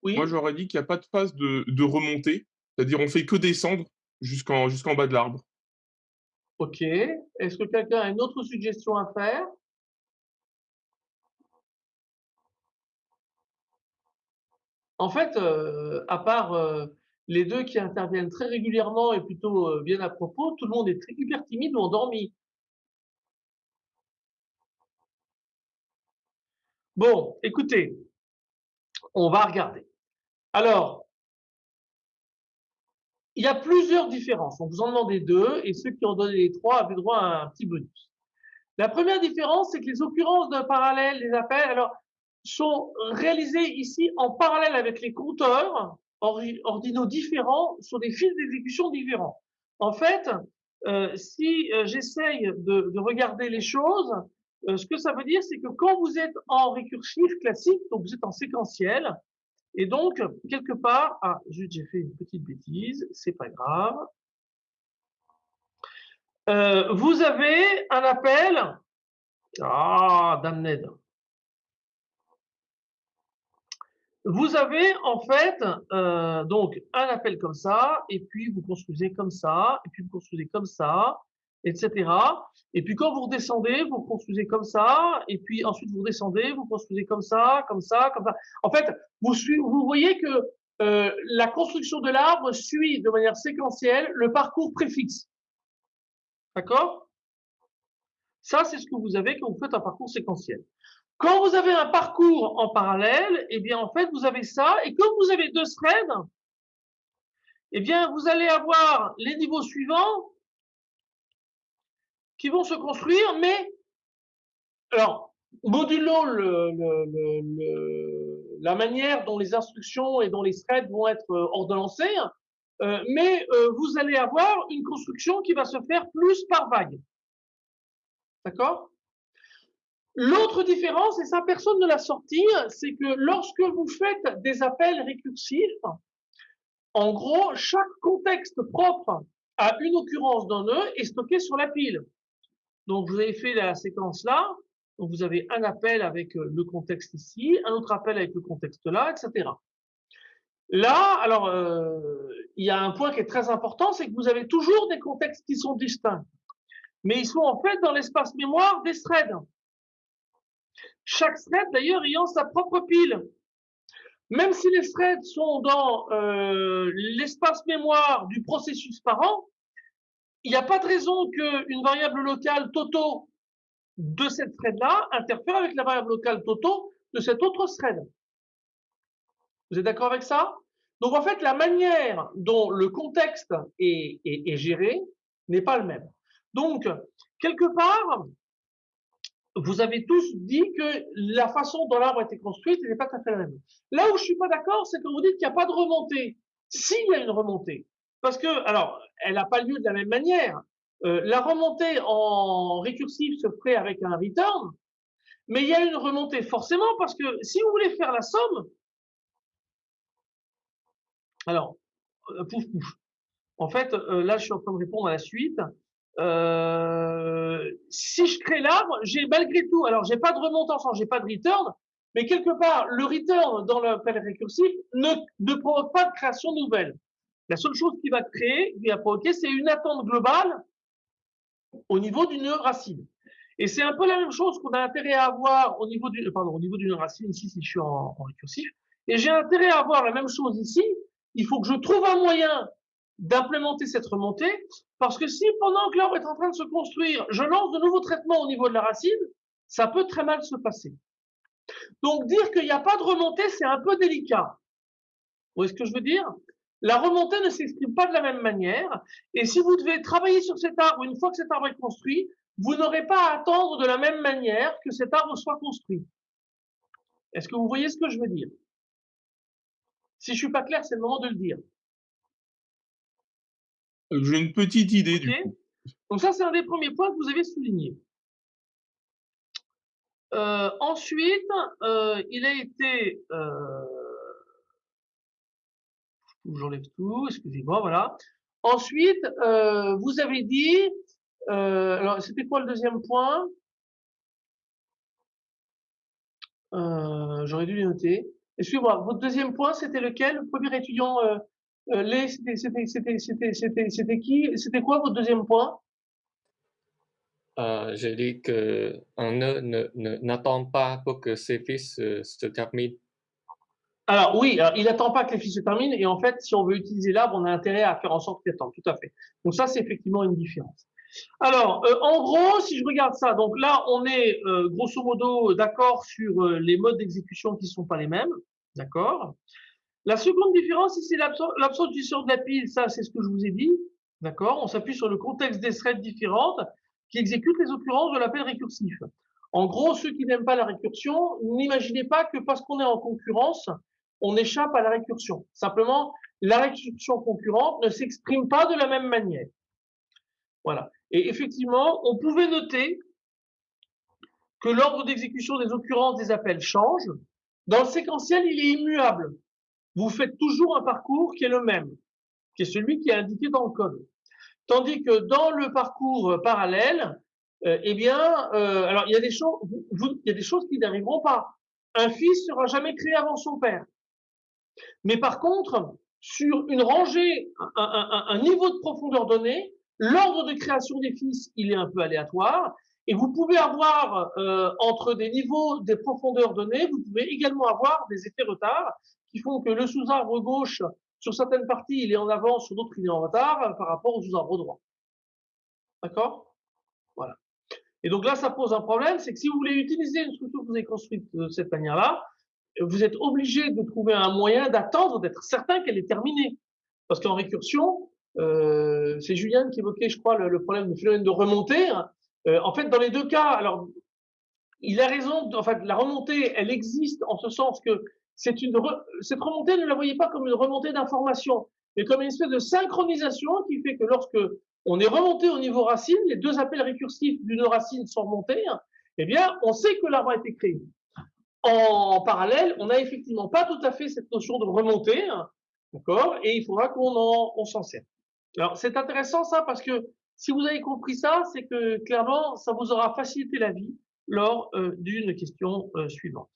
Oui. Moi, j'aurais dit qu'il n'y a pas de phase de, de remontée. C'est-à-dire, on fait que descendre jusqu'en bas de l'arbre. Ok. Est-ce que quelqu'un a une autre suggestion à faire? En fait, euh, à part euh, les deux qui interviennent très régulièrement et plutôt euh, bien à propos, tout le monde est très hyper timide ou endormi. Bon, écoutez, on va regarder. Alors, il y a plusieurs différences. On vous en demandait deux et ceux qui ont donné les trois avaient droit à un petit bonus. La première différence, c'est que les occurrences d'un parallèle, les appels, alors, sont réalisées ici en parallèle avec les compteurs ordinaux différents sur des fils d'exécution différents. En fait, euh, si euh, j'essaye de, de, regarder les choses, euh, ce que ça veut dire, c'est que quand vous êtes en récursif classique, donc vous êtes en séquentiel, et donc, quelque part, ah, j'ai fait une petite bêtise, c'est pas grave. Euh, vous avez un appel. Ah, damned. Vous avez en fait euh, donc un appel comme ça, et puis vous construisez comme ça, et puis vous construisez comme ça, etc. Et puis quand vous redescendez, vous construisez comme ça, et puis ensuite vous redescendez, vous construisez comme ça, comme ça, comme ça. En fait, vous, vous voyez que euh, la construction de l'arbre suit de manière séquentielle le parcours préfixe. D'accord? Ça, c'est ce que vous avez quand vous faites un parcours séquentiel. Quand vous avez un parcours en parallèle, eh bien, en fait, vous avez ça. Et comme vous avez deux threads, eh bien, vous allez avoir les niveaux suivants qui vont se construire, mais, alors, modulo le, le, le, la manière dont les instructions et dont les threads vont être euh, ordonnancés, euh, mais euh, vous allez avoir une construction qui va se faire plus par vague. D'accord? L'autre différence, et ça personne ne l'a sorti, c'est que lorsque vous faites des appels récursifs, en gros, chaque contexte propre à une occurrence d'un nœud est stocké sur la pile. Donc, vous avez fait la séquence là, donc vous avez un appel avec euh, le contexte ici, un autre appel avec le contexte là, etc. Là, alors, euh, il y a un point qui est très important, c'est que vous avez toujours des contextes qui sont distincts. Mais ils sont en fait dans l'espace mémoire des threads. Chaque thread, d'ailleurs, ayant sa propre pile. Même si les threads sont dans euh, l'espace mémoire du processus parent, il n'y a pas de raison qu'une variable locale Toto de cette thread-là interfère avec la variable locale Toto de cette autre thread. Vous êtes d'accord avec ça? Donc en fait, la manière dont le contexte est, géré n'est pas le même. Donc, quelque part, vous avez tous dit que la façon dont l'arbre a été construit n'est pas tout à fait la même. Là où je suis pas d'accord, c'est que vous dites qu'il n'y a pas de remontée. S'il y a une remontée, parce que, alors, elle n'a pas lieu de la même manière. Euh, la remontée en récursif se ferait avec un return, mais il y a une remontée forcément parce que si vous voulez faire la somme, alors, euh, pouf pouf. En fait, euh, là, je suis en train de répondre à la suite. Euh, si je crée l'arbre, j'ai malgré tout, alors j'ai pas de remontance, j'ai pas de return, mais quelque part, le return dans l'appel récursif ne, ne provoque pas de création nouvelle. La seule chose qui va créer, qui va provoquer, c'est une attente globale au niveau d'une racine. Et c'est un peu la même chose qu'on a intérêt à avoir au niveau d'une racine ici si je suis en, en récursif. Et j'ai intérêt à avoir la même chose ici. Il faut que je trouve un moyen d'implémenter cette remontée, parce que si pendant que l'arbre est en train de se construire, je lance de nouveaux traitements au niveau de la racine, ça peut très mal se passer. Donc dire qu'il n'y a pas de remontée, c'est un peu délicat. Vous voyez ce que je veux dire? La remontée ne s'exprime pas de la même manière. Et si vous devez travailler sur cet arbre, une fois que cet arbre est construit, vous n'aurez pas à attendre de la même manière que cet arbre soit construit. Est-ce que vous voyez ce que je veux dire? Si je suis pas clair, c'est le moment de le dire. J'ai une petite idée du coup. Donc ça, c'est un des premiers points que vous avez souligné. Euh, ensuite, euh, il a été... Euh, J'enlève tout, excusez-moi, voilà. Ensuite, euh, vous avez dit... Euh, alors, c'était quoi le deuxième point? Euh, J'aurais dû les noter. Excusez-moi, votre deuxième point, c'était lequel? Le premier étudiant, c'était qui? C'était quoi votre deuxième point? J'ai dit que ne n'attend pas pour que ses fils se terminent. Alors oui, alors, il n'attend pas que les fils se terminent et en fait, si on veut utiliser l'arbre, on a intérêt à faire en sorte qu'il attende, tout à fait. Donc ça, c'est effectivement une différence. Alors, euh, en gros, si je regarde ça, donc là, on est euh, grosso modo d'accord sur euh, les modes d'exécution qui sont pas les mêmes, d'accord La seconde différence, c'est l'absence du sort de la pile, ça, c'est ce que je vous ai dit, d'accord On s'appuie sur le contexte des threads différentes qui exécutent les occurrences de l'appel récursif. En gros, ceux qui n'aiment pas la récursion, n'imaginez pas que parce qu'on est en concurrence, on échappe à la récursion. Simplement, la récursion concurrente ne s'exprime pas de la même manière. Voilà. Et effectivement, on pouvait noter que l'ordre d'exécution des occurrences des appels change. Dans le séquentiel, il est immuable. Vous faites toujours un parcours qui est le même, qui est celui qui est indiqué dans le code. Tandis que dans le parcours parallèle, euh, eh bien, euh, alors il y a des choses, il y a des choses qui n'arriveront pas. Un fils sera jamais créé avant son père. Mais par contre, sur une rangée, un, niveau de profondeur donné, L'ordre de création des fils, il est un peu aléatoire. Et vous pouvez avoir, euh, entre des niveaux, des profondeurs données, vous pouvez également avoir des effets retard qui font que le sous-arbre gauche, sur certaines parties, il est en avance, sur d'autres, il est en retard euh, par rapport au sous-arbre droit. D'accord? Voilà. Et donc là, ça pose un problème, c'est que si vous voulez utiliser une structure que vous avez construite de cette manière-là, vous êtes obligé de trouver un moyen d'attendre, d'être certain qu'elle est terminée. Parce qu'en récursion, euh, c'est Julien qui évoquait, je crois, le, problème de phénomène de remontée. Euh, en fait, dans les deux cas, il a raison. En fait, la remontée, elle existe en ce sens que cette remontée, ne la voyez pas comme une remontée d'information, mais comme une espèce de synchronisation qui fait que lorsque on est remonté au niveau racine, les deux appels récursifs d'une racine sont remontés, eh bien, on sait que l'arbre a été créé. En parallèle, on n'a effectivement pas tout à fait cette notion de remontée, d'accord, et il faudra qu'on s'en serve. Alors, c'est intéressant ça parce que si vous avez compris ça, c'est que clairement, ça vous aura facilité la vie lors euh, d'une question euh, suivante.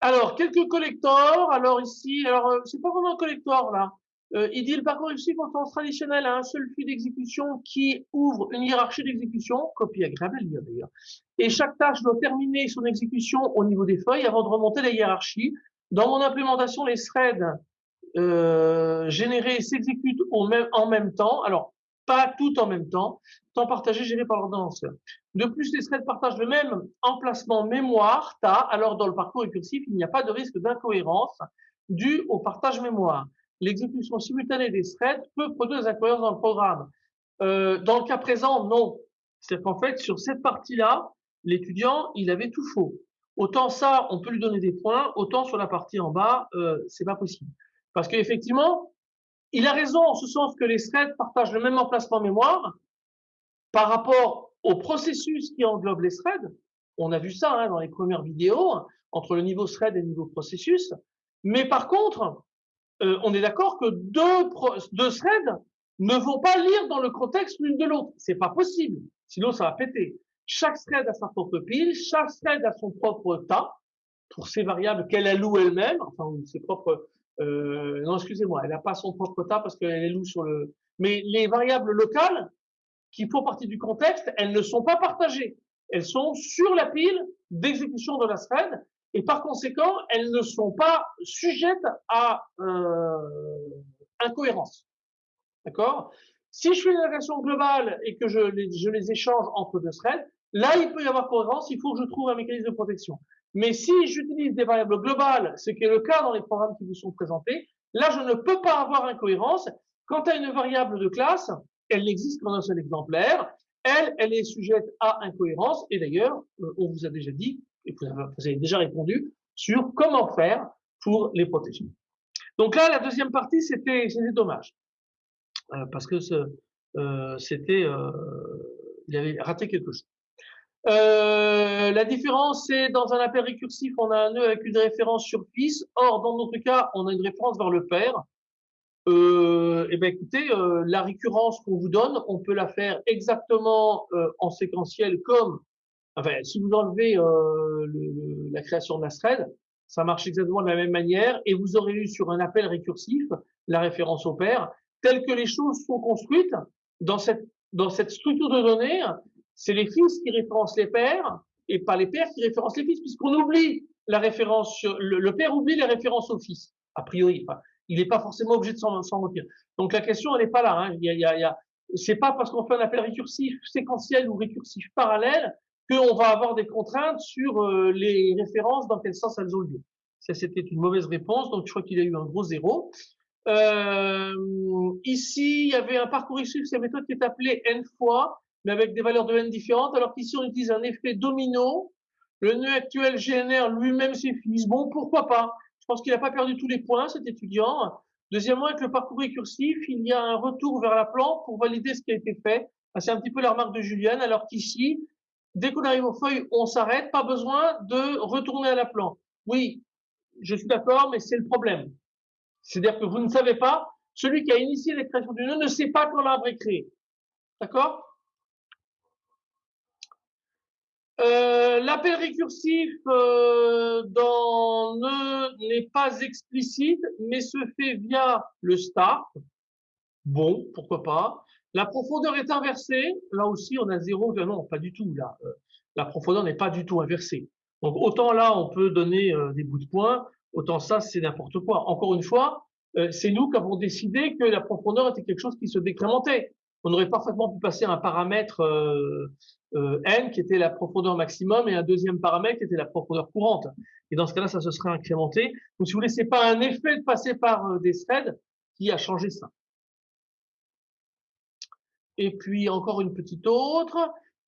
Alors, quelques collecteurs. Alors ici, alors euh, c'est pas vraiment un collector là. Il dit le parcours réussi en sens traditionnel à un seul flux d'exécution qui ouvre une hiérarchie d'exécution, copie agréable à lire d'ailleurs. Et chaque tâche doit terminer son exécution au niveau des feuilles avant de remonter la hiérarchie. Dans mon implémentation, les threads euh, généré et s'exécute en même temps. Alors, pas tout en même temps. Temps partagé géré par l'ordonnanceur. De plus, les threads partagent le même emplacement mémoire, TA. Alors, dans le parcours récursif, il n'y a pas de risque d'incohérence dû au partage mémoire. L'exécution simultanée des threads peut produire des incohérences dans le programme. Euh, dans le cas présent, non. C'est qu'en fait, sur cette partie-là, l'étudiant, il avait tout faux. Autant ça, on peut lui donner des points, autant sur la partie en bas, euh, c'est pas possible. Parce qu'effectivement, il a raison en ce sens que les threads partagent le même emplacement mémoire par rapport au processus qui englobe les threads. On a vu ça hein, dans les premières vidéos, entre le niveau thread et le niveau processus. Mais par contre, euh, on est d'accord que deux, deux threads ne vont pas lire dans le contexte l'une de l'autre. C'est pas possible. Sinon, ça va péter. Chaque thread a sa propre pile, chaque thread a son propre tas pour ses variables qu'elle alloue elle-même, enfin ses propres euh, non, excusez-moi, elle n'a pas son propre tas parce qu'elle est loue sur le. Mais les variables locales qui font partie du contexte, elles ne sont pas partagées. Elles sont sur la pile d'exécution de la thread et par conséquent, elles ne sont pas sujettes à euh, incohérence. D'accord? Si je fais une agression globale et que je les, je les échange entre deux threads, là, il peut y avoir cohérence, il faut que je trouve un mécanisme de protection. Mais si j'utilise des variables globales, ce qui est le cas dans les programmes qui vous sont présentés, Là, je ne peux pas avoir incohérence. Quant à une variable de classe, elle n'existe qu'en un seul exemplaire. Elle, elle est sujette à incohérence. Et d'ailleurs, euh, on vous a déjà dit, et vous avez déjà répondu, sur comment faire pour les protéger. Donc là, la deuxième partie, c'était dommage. Euh, parce que euh, c'était, euh, il avait raté quelque chose. La différence, c'est dans un appel récursif, on a un nœud avec une référence sur fils. Or, dans notre cas, on a une référence vers le père. Euh, et eh ben écoutez, la récurrence qu'on vous donne, on peut la faire exactement en séquentiel comme, enfin, si vous enlevez le, la création la thread, ça marche exactement de la même manière et vous aurez eu sur un appel récursif la référence au père. Telles que les choses sont construites dans cette, dans cette structure de données, c'est les fils qui référencent les pères et pas les pères qui référencent les fils, puisqu'on oublie la référence, le, le, père oublie les références au fils, a priori. Enfin, il n'est pas forcément obligé de s'en retenir. Donc la question, elle n'est pas là. Hein. Il y a, il y a c'est pas parce qu'on fait un appel récursif séquentiel ou récursif parallèle qu'on va avoir des contraintes sur euh, les références, dans quel sens elles ont lieu. Ça, c'était une mauvaise réponse, donc je crois qu'il a eu un gros zéro. Euh, ici, il y avait un parcours issu de cette méthode qui est appelée n fois, mais avec des valeurs de n différentes, alors qu'ici, on utilise un effet domino. Le nœud actuel génère lui-même ses. Bon, pourquoi pas? Je pense qu'il n'a pas perdu tous les points, cet étudiant. Deuxièmement, avec le parcours récursif, il y a un retour vers la plante pour valider ce qui a été fait. C'est un petit peu la remarque de Juliane, alors qu'ici, dès qu'on arrive aux feuilles, on s'arrête, pas besoin de retourner à la plante. Oui, je suis d'accord, mais c'est le problème. C'est-à-dire que vous ne savez pas, celui qui a initié la du nœud ne sait pas quand l'arbre est créé. D'accord? Euh, L'appel récursif euh, dans nœud n'est pas explicite, mais se fait via le start. Bon, pourquoi pas? La profondeur est inversée. Là aussi, on a zéro. Non, pas du tout. Là, euh, la profondeur n'est pas du tout inversée. Donc, autant là, on peut donner euh, des bouts de points, autant ça, c'est n'importe quoi. Encore une fois, euh, c'est nous qui avons décidé que la profondeur était quelque chose qui se décrémentait. On aurait parfaitement pu passer un paramètre n qui était la profondeur maximum et un deuxième paramètre qui était la profondeur courante. Et dans ce cas-là, ça se serait incrémenté. Donc, si vous voulez, c'est pas un effet de passer par des threads qui a changé ça. Et puis encore une petite autre.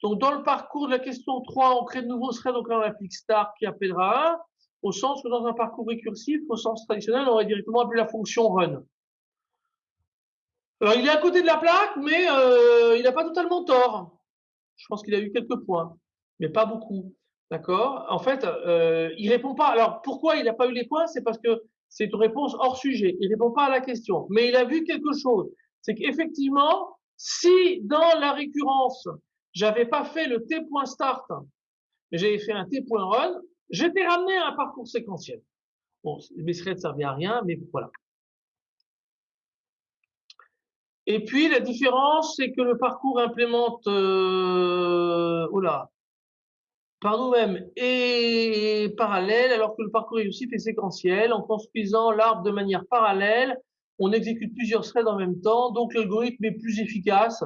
Donc dans le parcours de la question 3, on crée de nouveaux threads, donc là on start qui appellera 1 au sens que dans un parcours récursif, au sens traditionnel, on aurait directement appelé la fonction run. Alors, il est à côté de la plaque, mais euh, il n'a pas totalement tort. Je pense qu'il a eu quelques points, mais pas beaucoup. D'accord? En fait, euh, il répond pas. Alors, pourquoi il n'a pas eu les points? C'est parce que c'est une réponse hors sujet. Il répond pas à la question. Mais il a vu quelque chose. C'est qu'effectivement, si dans la récurrence, j'avais pas fait le t.start, mais j'avais fait un t.run, J'étais ramené à un parcours séquentiel. Bon, mes threads ne servaient à rien, mais voilà. Et puis, la différence, c'est que le parcours implémente, euh, oula, par nous-mêmes et parallèle, alors que le parcours réussif est séquentiel. En construisant l'arbre de manière parallèle, on exécute plusieurs threads en même temps, donc l'algorithme est plus efficace.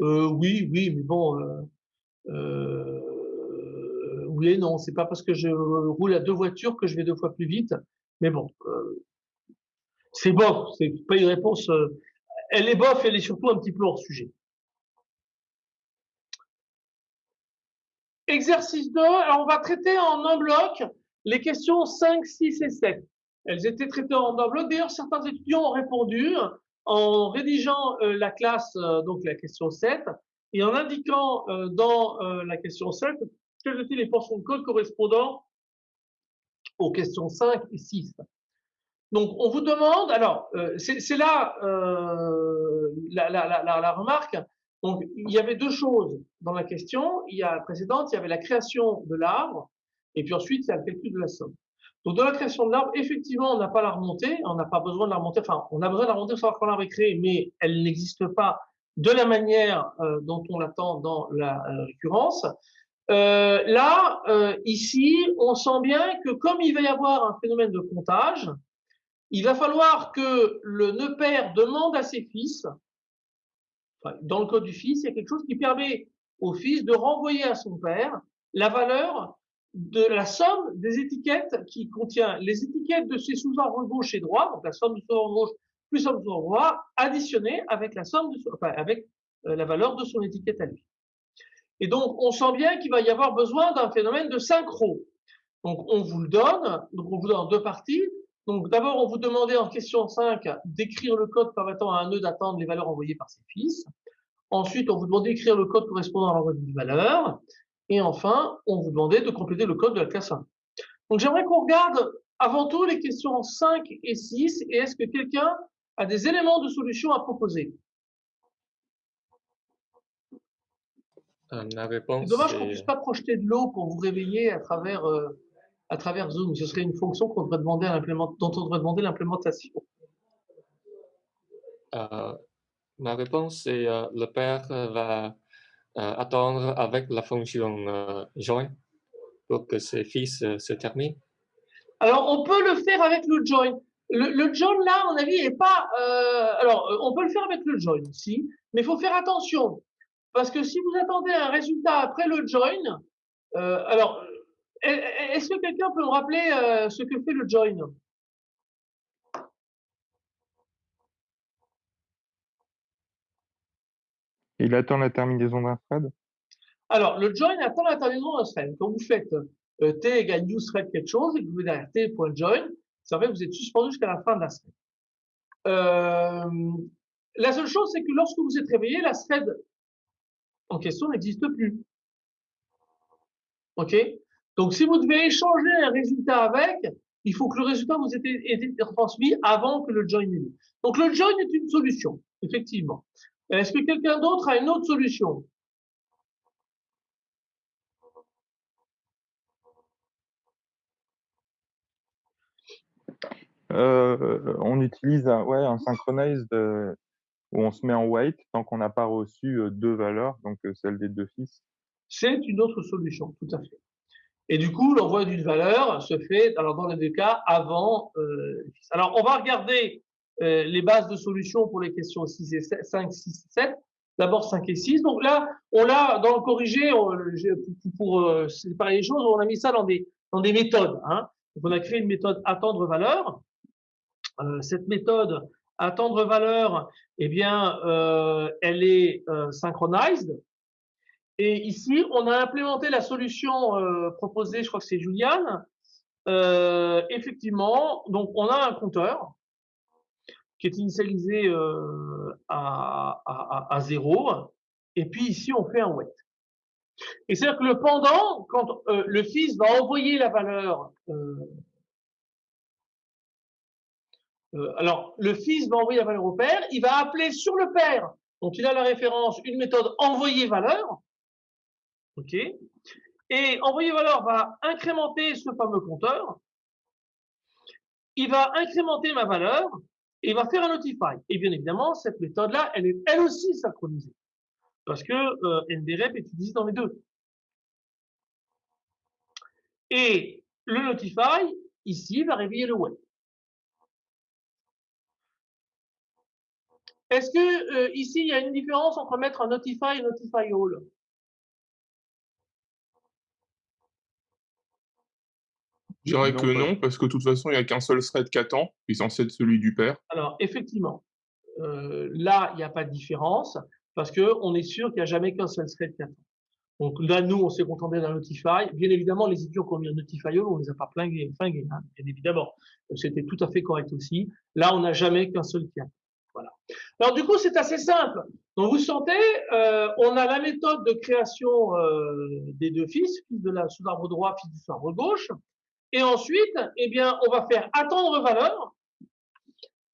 Euh, oui, oui, mais bon, euh, euh voulez, non, c'est pas parce que je roule à deux voitures que je vais deux fois plus vite. Mais bon, c'est bof, c'est pas une réponse. Elle est bof, elle est surtout un petit peu hors sujet. Exercice 2, alors on va traiter en un bloc les questions 5, 6 et 7. Elles étaient traitées en bloc. D'ailleurs, certains étudiants ont répondu en rédigeant euh, la classe, donc la question 7, et en indiquant dans la question 7 quelles étaient les portions de code correspondant aux questions 5 et 6 Donc, on vous demande, alors, euh, c'est là euh, la, la, la, la, remarque. Donc, il y avait deux choses dans la question. Il y a la précédente, il y avait la création de l'arbre, et puis ensuite, il y a le calcul de la somme. Donc, dans la création de l'arbre, effectivement, on n'a pas la remontée, on n'a pas besoin de la remonter, enfin, on a besoin de la remonter pour savoir quand l'arbre est mais elle n'existe pas de la manière euh, dont on l'attend dans la récurrence. Euh, là, euh, ici, on sent bien que comme il va y avoir un phénomène de comptage, il va falloir que le nœud père demande à ses fils, enfin, dans le code du fils, il y a quelque chose qui permet au fils de renvoyer à son père la valeur de la somme des étiquettes qui contient les étiquettes de ces sous-arbres gauche et droit, donc la somme du sous-arbre gauche plus la somme du sous-arbre droit, additionnée avec la somme de, enfin, avec euh, la valeur de son étiquette à lui. Et donc, on sent bien qu'il va y avoir besoin d'un phénomène de synchro. Donc, on vous le donne, donc on vous donne deux parties. Donc, d'abord, on vous demandait en question 5 d'écrire le code permettant à un nœud d'attendre les valeurs envoyées par ses fils. Ensuite, on vous demandait d'écrire le code correspondant à l'envoi d'une valeur. Et enfin, on vous demandait de compléter le code de la classe 1. Donc, j'aimerais qu'on regarde avant tout les questions 5 et 6. Et est-ce que quelqu'un a des éléments de solution à proposer? C'est dommage qu'on est puisse pas projeter de l'eau pour vous réveiller à travers, euh, à travers Zoom. Ce serait une fonction qu'on devrait demander à dont on devrait demander l'implémentation. euh, ma réponse est euh, le père va attendre avec la fonction euh, join pour que ses fils euh, se terminent. Alors, on peut le faire avec le join. Le, join, là, à mon avis, est pas. euh, alors, euh, on peut le faire avec le join aussi, mais il faut faire attention. Parce que si vous attendez un résultat après le join, euh, alors, euh, est-ce que quelqu'un peut me rappeler euh, ce que fait le join Il attend la terminaison d'un thread? Alors, le join attend la terminaison d'un thread. Quand vous faites euh, t égale new thread quelque chose et que vous derrière t.join, ça fait que vous êtes suspendu jusqu'à la fin de la thread. Euh, la seule chose, c'est que lorsque vous êtes réveillé, la thread en question n'existe plus. OK? Donc, si vous devez échanger un résultat avec, il faut que le résultat vous ait été, été transmis avant que le join ait lieu. Donc, le join est une solution, effectivement. Est-ce que quelqu'un d'autre a une autre solution? Euh, on utilise un, ouais, un où on se met en wait tant qu'on n'a pas reçu euh, deux valeurs, donc euh, celle des deux fils. C'est une autre solution, tout à fait. Et du coup, l'envoi d'une valeur se fait, alors dans les deux cas, avant. Euh, alors, on va regarder euh, les bases de solutions pour les questions 6 et 7, 5, 6 et 7. D'abord 5 et 6. Donc là, on l'a dans le corrigé, pour, pour euh, séparer les choses, on a mis ça dans des, dans des méthodes. Hein. Donc on a créé une méthode attendre valeur. Euh, cette méthode attendre valeur, eh bien, euh, elle est euh, synchronized. Et ici, on a implémenté la solution proposée, je crois que c'est Juliane. Effectivement, donc on a un compteur qui est initialisé euh, à, à, à, à 0. Et puis ici, on fait un wait. Et c'est-à-dire que le pendant, quand euh, le fils va envoyer la valeur, euh, euh, alors le fils va envoyer la valeur au père, il va appeler sur le père. Donc il a la référence, une méthode envoyer valeur. OK Et envoyer valeur va incrémenter ce fameux compteur. Il va incrémenter ma valeur et il va faire un notify. Et bien évidemment, cette méthode-là, elle est elle aussi synchronisée. Parce que euh, NDREP est utilisé dans les deux. Et le notify, ici, va réveiller le wait. Est-ce que euh, ici, il y a une différence entre mettre un notify et notify all? Je dirais Non, que pas- non, parce que de toute façon, il n'y a qu'un seul thread qui attend, qui est censé être celui du père. Alors, effectivement, euh, là, il n'y a pas de différence parce que on est sûr qu'il n'y a jamais qu'un seul thread qui attend. Donc là, nous, on s'est contenté d'un Notify. Bien évidemment, les idiots qui ont mis un Notify on les a pas flingués, flingués hein, bien évidemment. C'était tout à fait correct aussi. Là, on n'a jamais qu'un seul qui attend. Voilà. Alors du coup, c'est assez simple. Donc vous sentez, euh, on a la méthode de création euh, des deux fils, fils de la sous-arbre droit, fils du sous-arbre gauche. Et ensuite, eh bien, on va faire attendre valeur.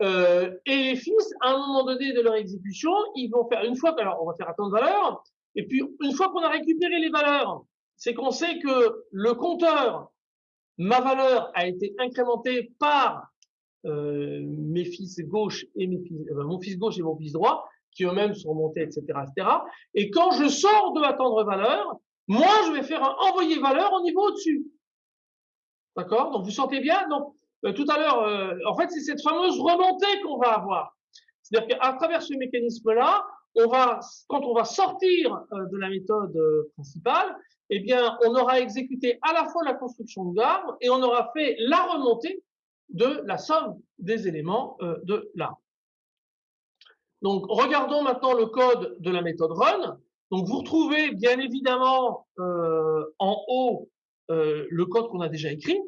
Euh, et les fils, à un moment donné de leur exécution, ils vont faire une fois alors on va faire attendre valeur, et puis une fois qu'on a récupéré les valeurs, c'est qu'on sait que le compteur, ma valeur a été incrémentée par euh, mes fils gauche et mes fils, euh, mon fils gauche et mon fils droit, qui eux-mêmes sont montés, etc., etc. Et quand je sors de attendre valeur, moi, je vais faire un envoyer valeur au niveau au-dessus. D'accord? Donc, vous sentez bien? Donc, euh, tout à l'heure, euh, en fait, c'est cette fameuse remontée qu'on va avoir. C'est-à-dire qu'à travers ce mécanisme-là, on va, quand on va sortir euh, de la méthode principale, eh bien, on aura exécuté à la fois la construction de l'arbre et on aura fait la remontée de la somme des éléments de l'arbre. Donc, regardons maintenant le code de la méthode run. Donc, vous retrouvez bien évidemment en haut le code qu'on a déjà écrit,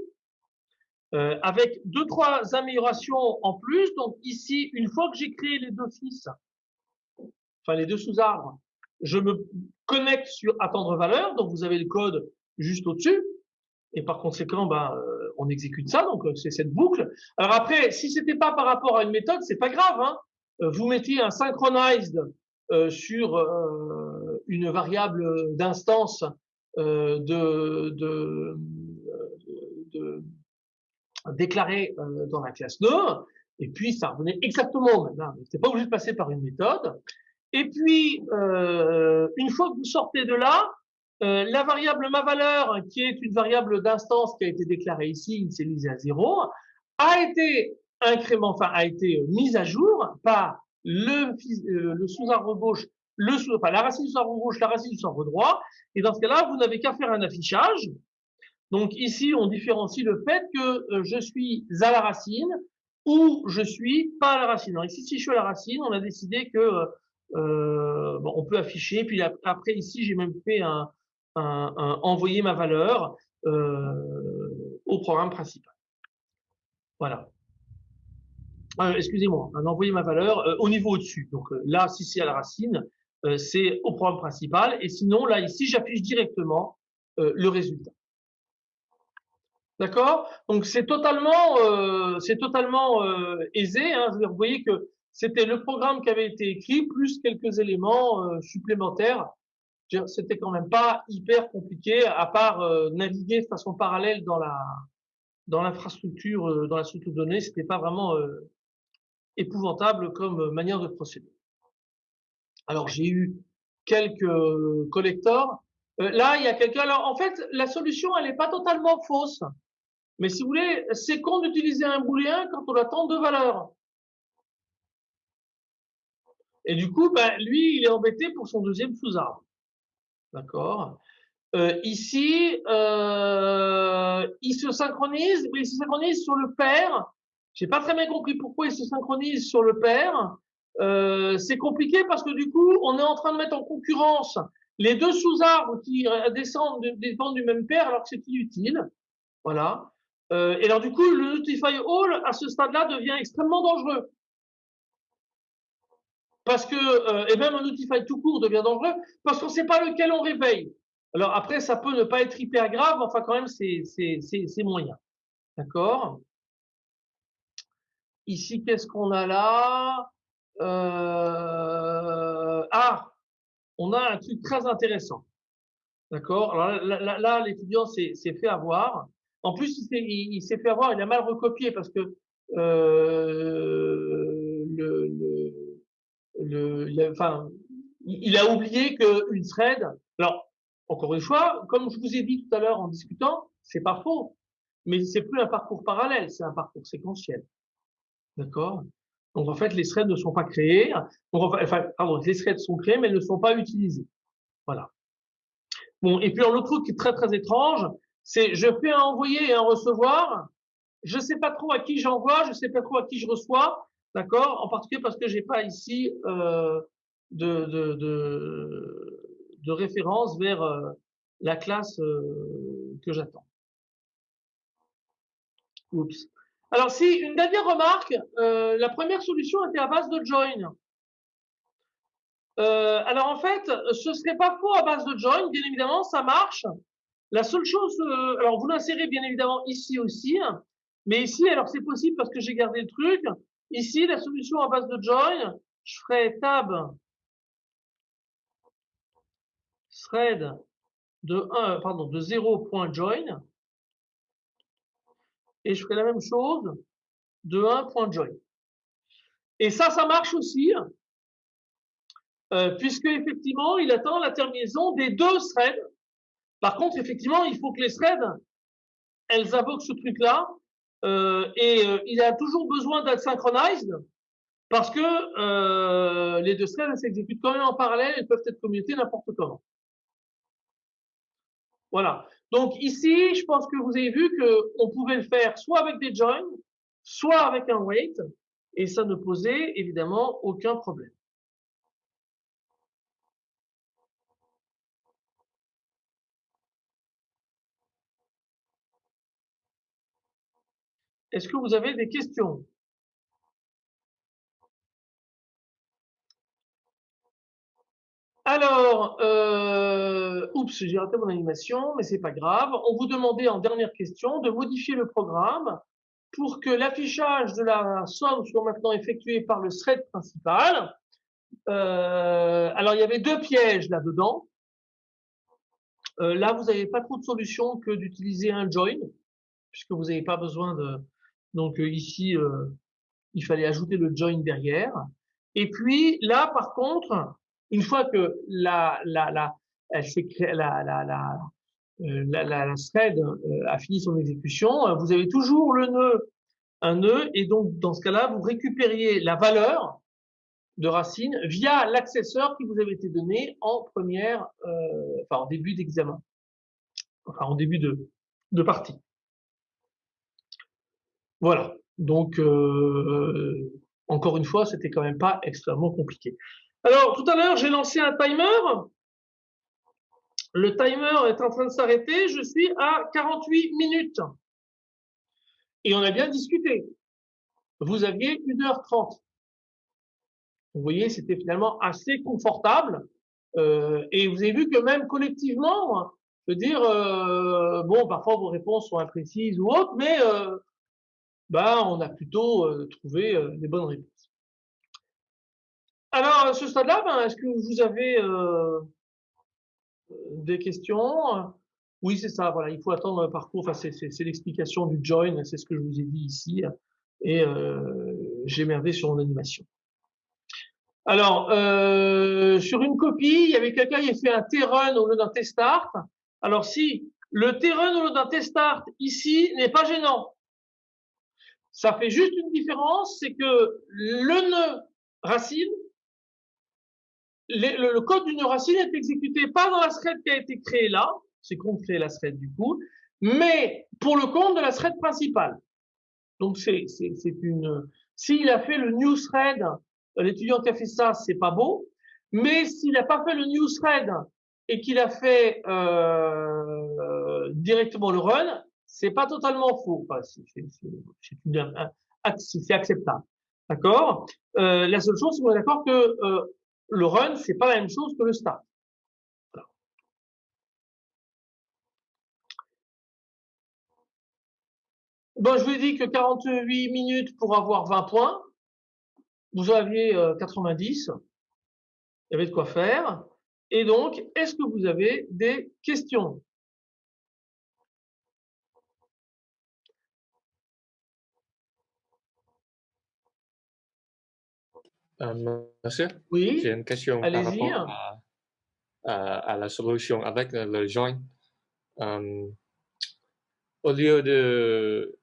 avec deux, trois améliorations en plus. Donc, ici, une fois que j'ai créé les deux fils, enfin les deux sous-arbres, je me connecte sur attendre valeur, donc vous avez le code juste au-dessus, et par conséquent, ben, euh, on exécute ça, donc euh, c'est cette boucle. Alors après, si c'était pas par rapport à une méthode, c'est pas grave. Hein. Euh, vous mettiez un synchronized sur une variable d'instance de, de, de, déclarée dans la classe 2, et puis ça revenait exactement au même. Hein. Vous pas obligé de passer par une méthode. Et puis, euh, une fois que vous sortez de là, euh, la variable ma valeur, qui est une variable d'instance qui a été déclarée ici, initialisée à 0, a été incrément, enfin a été mise à jour par le, euh, le sous-arbre gauche, le enfin la racine du sous-arbre gauche, la racine du sous-arbre droit. Et dans ce cas-là, vous n'avez qu'à faire un affichage. Donc ici, on différencie le fait que euh, je suis à la racine ou je suis pas à la racine. Alors ici, si je suis à la racine, on a décidé que euh, euh, on peut afficher. Puis après, ici, j'ai même fait un, envoyer ma valeur au programme principal. Voilà. Excusez-moi, un envoyer ma valeur au niveau au-dessus. Donc là, si c'est à la racine, euh, c'est au programme principal. Et sinon, là, ici, j'affiche directement le résultat. D'accord? Donc c'est totalement, c'est totalement aisé. Hein. Vous voyez que c'était le programme qui avait été écrit, plus quelques éléments euh, supplémentaires. C'était quand même pas hyper compliqué, à part euh, naviguer de façon parallèle dans la dans l'infrastructure, euh, dans la structure de données. C'était pas vraiment épouvantable comme manière de procéder. Alors j'ai eu quelques collecteurs. là, il y a quelqu'un. Alors en fait, la solution, elle n'est pas totalement fausse. Mais si vous voulez, c'est con d'utiliser un booléen quand on attend deux valeurs. Et du coup, ben, lui, il est embêté pour son deuxième sous-arbre. D'accord euh, Ici, euh, il se synchronise, mais il se synchronise sur le père. J'ai pas très bien compris pourquoi il se synchronise sur le père. Euh, c'est compliqué parce que du coup, on est en train de mettre en concurrence les deux sous-arbres qui descendent, dépendent du même père alors que c'est inutile. Voilà. Euh, et alors du coup, le Notify All à ce stade-là devient extrêmement dangereux parce que, euh, et même un Notify tout court devient dangereux, parce qu'on ne sait pas lequel on réveille. Alors après, ça peut ne pas être hyper grave, enfin quand même, c'est moyen. D'accord? Ici, qu'est-ce qu'on a là? Euh, Ah, on a un truc très intéressant. D'accord? Alors là, l'étudiant s'est fait avoir. En plus, il s'est fait avoir, il a mal recopié parce que euh, le, le le, il, a, enfin, il a oublié qu'une thread, alors, encore une fois, comme je vous ai dit tout à l'heure en discutant, c'est pas faux, mais c'est plus un parcours parallèle, c'est un parcours séquentiel. D'accord? Donc en fait, les threads ne sont pas créés, enfin, pardon, les threads sont créés, mais elles ne sont pas utilisés. Voilà. Bon, et puis l'autre truc qui est très très étrange, c'est je fais un envoyer et un recevoir, je sais pas trop à qui j'envoie, je sais pas trop à qui je reçois, D'accord En particulier parce que j'ai pas ici euh, de, de, de, de, référence vers euh, la classe euh, que j'attends. Oups. Alors, si une dernière remarque, euh, la première solution était à base de join. Euh, alors en fait, ce serait pas faux à base de join, bien évidemment, ça marche. La seule chose, euh, alors vous l'insérez bien évidemment ici aussi, mais ici, alors c'est possible parce que j'ai gardé le truc. Ici, la solution à base de join, je ferai tab thread de 1, pardon, de 0.join et je ferai la même chose de 1.join. Et ça, ça marche aussi, euh, puisque effectivement, il attend la terminaison des deux threads. Par contre, effectivement, il faut que les threads, elles invoquent ce truc-là euh, et euh, il a toujours besoin d'être synchronized. Parce que les deux threads s'exécutent quand même en parallèle et peuvent être commutés n'importe comment. Voilà. Donc ici, je pense que vous avez vu qu'on pouvait le faire soit avec des joins, soit avec un wait, et ça ne posait évidemment aucun problème. Est-ce que vous avez des questions? Alors, euh, oups, j'ai raté mon animation, mais c'est pas grave. On vous demandait en dernière question de modifier le programme pour que l'affichage de la somme soit maintenant effectué par le thread principal. Euh, alors, il y avait deux pièges là-dedans. Euh, là, vous n'avez pas trop de solution que d'utiliser un join, puisque vous n'avez pas besoin de... Donc ici, il fallait ajouter le join derrière. Et puis là, par contre, une fois que la, la, la, la, la, la, euh, thread euh, a fini son exécution, euh, vous avez toujours le nœud, un nœud, et donc dans ce cas-là, vous récupériez la valeur de racine via l'accesseur qui vous avait été donné en première, enfin en début d'examen, enfin en début de, de partie. Voilà. Donc encore une fois, c'était quand même pas extrêmement compliqué. Alors, tout à l'heure, j'ai lancé un timer. Le timer est en train de s'arrêter. Je suis à 48 minutes. Et on a bien discuté. Vous aviez 1h30. Vous voyez, c'était finalement assez confortable. Euh, et vous avez vu que même collectivement, je veux dire, euh, bon, parfois vos réponses sont imprécises ou autres, mais euh, bah, on a plutôt trouvé les bonnes réponses. Alors, à ce stade-là, ben, est-ce que vous avez euh, des questions? Oui, c'est ça. Voilà, il faut attendre un parcours. Enfin, c'est l'explication du join. C'est ce que je vous ai dit ici. Et euh, j'ai merdé sur mon animation. Alors, euh, sur une copie, il y avait quelqu'un qui a fait un T-run au lieu d'un T-start. Alors, si le T-run au lieu d'un T-start ici n'est pas gênant, ça fait juste une différence, c'est que le nœud racine le, code d'une racine est exécuté pas dans la thread qui a été créée là, c'est qu'on crée la thread du coup, mais pour le compte de la thread principale. Donc c'est c'est une s'il a fait le new thread, l'étudiant qui a fait ça, c'est pas beau, mais s'il n'a pas fait le new thread et qu'il a fait euh, directement le run, c'est pas totalement faux. Enfin, c'est acceptable. D'accord? Euh, La seule chose, c'est est d'accord que euh, le run, c'est pas la même chose que le start. Bon, je vous ai dit que 48 minutes pour avoir 20 points. Vous aviez 90. Euh, Il y avait de quoi faire. Et donc, est-ce que vous avez des questions? Euh, monsieur, Oui, j'ai une question par rapport à, à, à la solution avec le, join. Euh, au lieu de,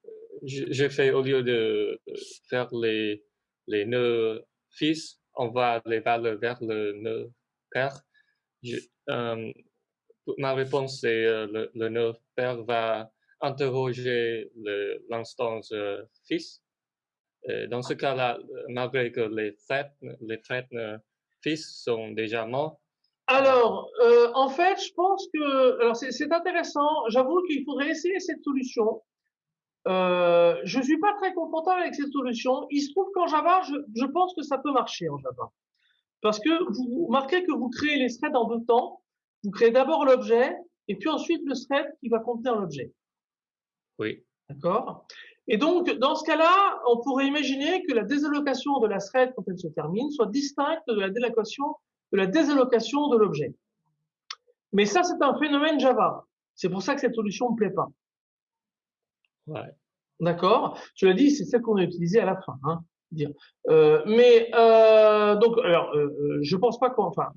j'ai fait au lieu de faire les, les nœuds fils, on va les valeurs vers le nœud père. Je, euh, ma réponse c'est le, le nœud père va interroger l'instance fils euh, dans ce cas-là, euh, malgré que les threads, les fils sont déjà morts, Alors, euh, en fait, je pense que, alors c'est intéressant. J'avoue qu'il faudrait essayer cette solution. Euh, je suis pas très confortable avec cette solution. Il se trouve qu'en Java, je, je pense que ça peut marcher en Java, parce que vous remarquez que vous créez les threads en deux temps. Vous créez d'abord l'objet et puis ensuite le thread qui va contenir l'objet. oui. D'accord? Et donc, dans ce cas-là, on pourrait imaginer que la désallocation de la thread quand elle se termine soit distincte de la désallocation de la désallocation de l'objet. Mais ça, c'est un phénomène Java. C'est pour ça que cette solution ne me plaît pas. Ouais. D'accord? Tu l'as dit, c'est celle qu'on a utilisée à la fin. Hein, dire. Euh, mais euh, donc, alors, euh, je pense pas qu'on. Enfin,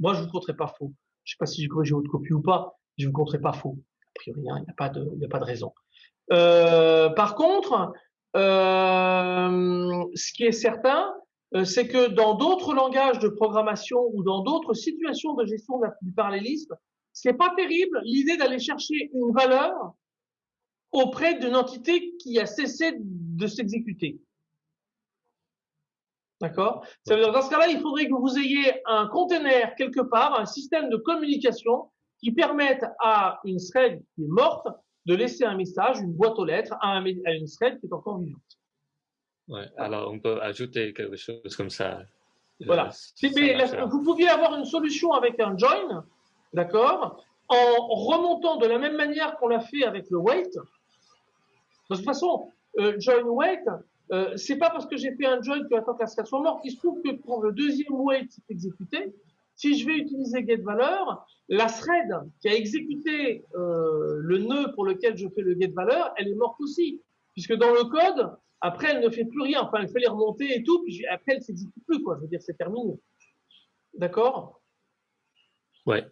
moi, je vous compterai pas faux. Je sais pas si j'ai corrigé votre copie ou pas. Je vous compterai pas faux. A priori, hein, il n'y a pas de, il n'y a pas de raison. Euh, par contre, euh, ce qui est certain, euh, c'est que dans d'autres langages de programmation ou dans d'autres situations de gestion du parallélisme, c'est pas terrible l'idée d'aller chercher une valeur auprès d'une entité qui a cessé de s'exécuter. D'accord? Ça veut dire dans ce cas-là, il faudrait que vous ayez un container quelque part, un système de communication qui permette à une thread qui est morte de laisser un message, une boîte aux lettres à, une thread qui est encore vivante. Ouais, alors on peut ajouter quelque chose comme ça. Voilà. vous pouviez avoir une solution avec un join, d'accord, en remontant de la même manière qu'on l'a fait avec le wait. De toute façon, euh, join wait, euh, c'est pas parce que j'ai fait un join que que la thread soit morte. Il se trouve que quand le deuxième wait est exécuté, si je vais utiliser getValeur, la thread qui a exécuté euh, le nœud pour lequel je fais le getValeur, elle est morte aussi. Puisque dans le code, après, elle ne fait plus rien. Enfin, elle fait les remonter et tout, puis après, elle s'exécute plus, quoi. Je veux dire, c'est terminé. D'accord? Ouais.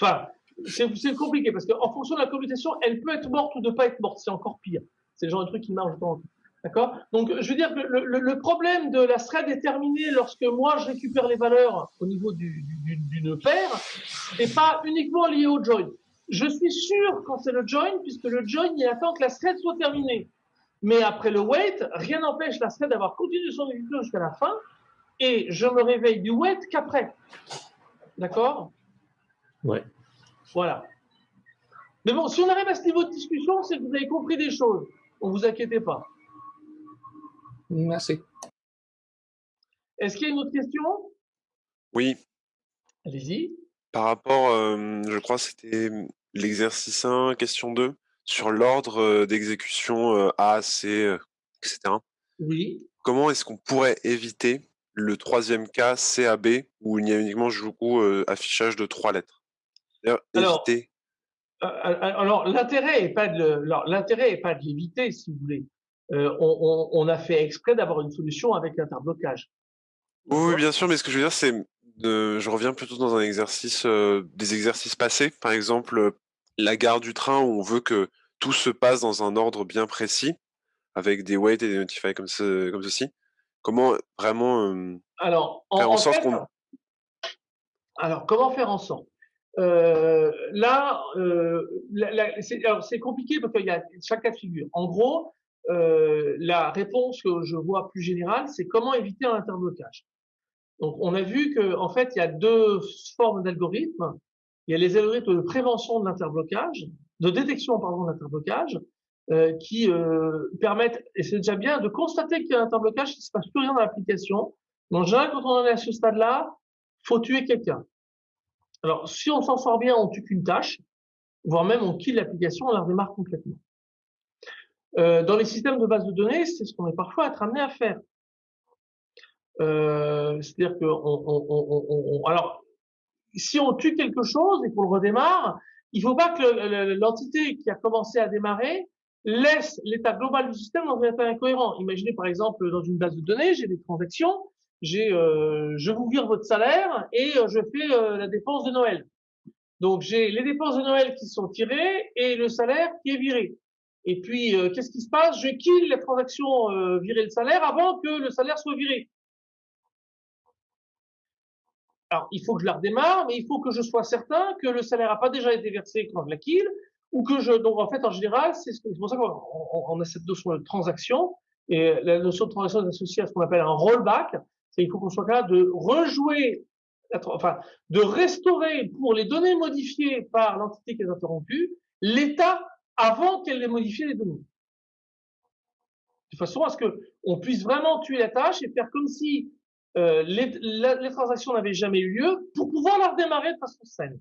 Enfin, c'est compliqué parce qu'en fonction de la commutation, elle peut être morte ou ne pas être morte. C'est encore pire. C'est le genre de truc qui marche dans D'accord? Donc, je veux dire que le, le, le, problème de la thread est terminé lorsque moi, je récupère les valeurs au niveau du, du, d'une paire et pas uniquement lié au join. Je suis sûr quand c'est le join, puisque le join, il attend que la thread soit terminée. Mais après le wait, rien n'empêche la thread d'avoir continué son exécution jusqu'à la fin et je me réveille du wait qu'après. D'accord? Ouais. Voilà. Mais bon, si on arrive à ce niveau de discussion, c'est que vous avez compris des choses. Ne vous inquiétez pas. Merci. Est-ce qu'il y a une autre question? Oui. Allez-y. Par rapport, euh, je crois c'était l'exercice 1, question 2, sur l'ordre euh, d'exécution euh, A, C, etc. Oui. Comment est-ce qu'on pourrait éviter le troisième cas CAB où il y a uniquement du coup affichage de trois lettres? Alors, alors l'intérêt est pas de l'intérêt est pas de l'éviter si vous voulez. Euh, on, on, a fait exprès d'avoir une solution avec l'interblocage. Oui, bien sûr, mais ce que je veux dire, c'est, je reviens plutôt dans un exercice, euh, des exercices passés, par exemple la gare du train où on veut que tout se passe dans un ordre bien précis, avec des wait et des notify comme, ce, comme ceci. Comment vraiment euh, alors, en, faire en, sorte qu'on... Alors, comment faire en sorte? Euh, là, euh, c'est compliqué parce qu'il y a chaque cas de figure. En gros, euh, la réponse que je vois plus générale, c'est comment éviter un interblocage. Donc, on a vu que en fait, il y a deux formes d'algorithmes. Il y a les algorithmes de prévention de l'interblocage, de détection pardon de l'interblocage, euh, qui euh, permettent, et c'est déjà bien, de constater qu'il y a un interblocage, qu'il ne se passe plus rien dans l'application. Donc, en général, quand on est à ce stade-là, faut tuer quelqu'un. Alors, si on s'en sort bien, on tue qu'une tâche, voire même on kill l'application, on la redémarre complètement. Euh, dans les systèmes de base de données, c'est ce qu'on est parfois amené à faire. Euh, C'est-à-dire que alors si on tue quelque chose et qu'on le redémarre, il faut pas que l'entité qui a commencé à démarrer laisse l'état global du système dans un état incohérent. Imaginez par exemple dans une base de données, j'ai des transactions, euh, je vous vire votre salaire et je fais la dépense de Noël. Donc j'ai les dépenses de Noël qui sont tirées et le salaire qui est viré. Et puis, euh, qu'est-ce qui se passe? Je kill la transaction euh, virer le salaire avant que le salaire soit viré. Alors, il faut que je la redémarre, mais il faut que je sois certain que le salaire n'a pas déjà été versé quand je la kill, ou que je... Donc, en fait, en général, c'est pour ça qu'on a cette notion de transaction, et la notion de transaction est associée à ce qu'on appelle un rollback, c'est il faut qu'on soit capable de rejouer, enfin, de restaurer pour les données modifiées par l'entité qui est interrompue, l'état avant qu'elle ait modifié les données. De façon à ce que on puisse vraiment tuer la tâche et faire comme si euh, les, les, transactions n'avaient jamais eu lieu pour pouvoir la redémarrer de façon saine.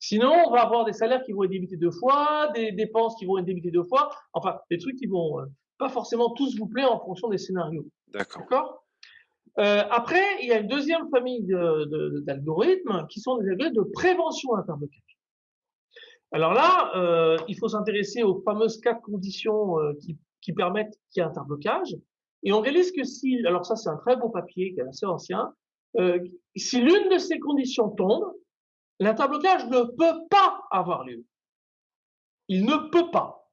Sinon, on va avoir des salaires qui vont être débités deux fois, des dépenses qui vont être débitées deux fois, enfin, des trucs qui vont euh, pas forcément tous vous plaire en fonction des scénarios. D'accord. Euh, après, il y a une deuxième famille d'algorithmes de, de, qui sont des algorithmes de prévention interblocage. Alors là, euh, il faut s'intéresser aux fameuses quatre conditions euh, qui, permettent qu'il y ait un interblocage. Et on réalise que si, alors ça c'est un très beau papier qui est assez ancien, euh, si l'une de ces conditions tombe, l'interblocage ne peut pas avoir lieu. Il ne peut pas.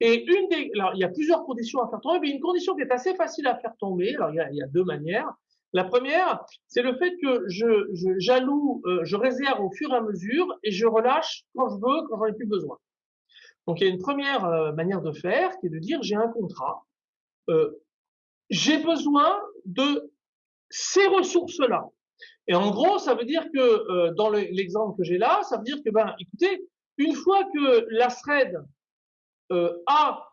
Et une des, alors il y a plusieurs conditions à faire tomber, mais une condition qui est assez facile à faire tomber. Alors il y a deux manières. La première, c'est le fait que je, je j'alloue, euh, je réserve au fur et à mesure et je relâche quand je veux, quand j'en ai plus besoin. Donc il y a une première euh, manière de faire qui est de dire j'ai un contrat, euh, j'ai besoin de ces ressources-là. Et en gros, ça veut dire que euh, dans le- l'exemple que j'ai là, ça veut dire que ben écoutez, une fois que la thread euh, A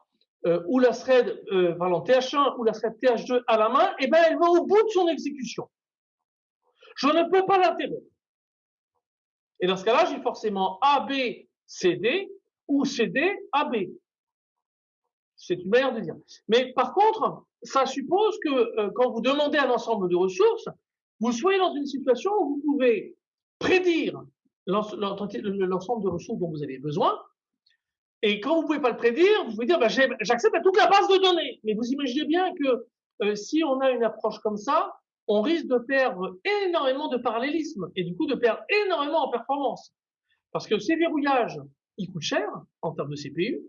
euh, ou la thread euh, pardon, TH1 ou la thread TH2 à la main, eh ben elle va au bout de son exécution. Je ne peux pas l'interrompre. Et dans ce cas-là, j'ai forcément AB, CD ou CD, AB. C'est une manière de dire. Mais par contre, ça suppose que euh, quand vous demandez un ensemble de ressources, vous soyez dans une situation où vous pouvez prédire l'ensemble de ressources dont vous avez besoin. Et quand vous pouvez pas le prédire, vous pouvez dire, bah, j'ai- j'accède à toute la base de données. Mais vous imaginez bien que euh, si on a une approche comme ça, on risque de perdre énormément de parallélisme et du coup de perdre énormément en performance. Parce que ces verrouillages, ils coûtent cher en termes de CPU.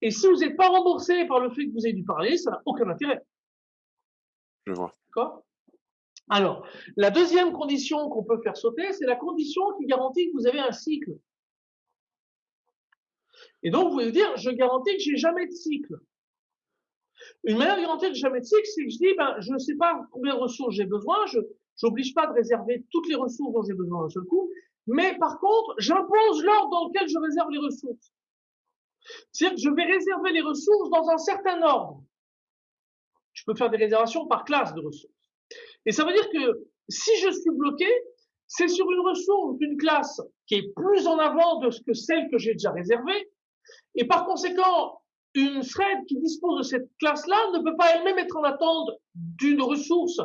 Et si vous n'êtes pas remboursé par le fait que vous avez du parallélisme, ça n'a aucun intérêt. Je vois. D'accord? Alors, la deuxième condition qu'on peut faire sauter, c'est la condition qui garantit que vous avez un cycle. Et donc, vous pouvez dire, je garantis que j'ai jamais de cycle. Une manière de garantir que j'ai jamais de cycle, c'est que je dis, ben, je ne sais pas combien de ressources j'ai besoin, je n'oblige pas de réserver toutes les ressources dont j'ai besoin d'un seul coup, mais par contre, j'impose l'ordre dans lequel je réserve les ressources. C'est-à-dire que je vais réserver les ressources dans un certain ordre. Je peux faire des réservations par classe de ressources. Et ça veut dire que si je suis bloqué, c'est sur une ressource d'une classe qui est plus en avant de ce que celle que j'ai déjà réservée. Et par conséquent, une thread qui dispose de cette classe-là ne peut pas elle-même être en attente d'une ressource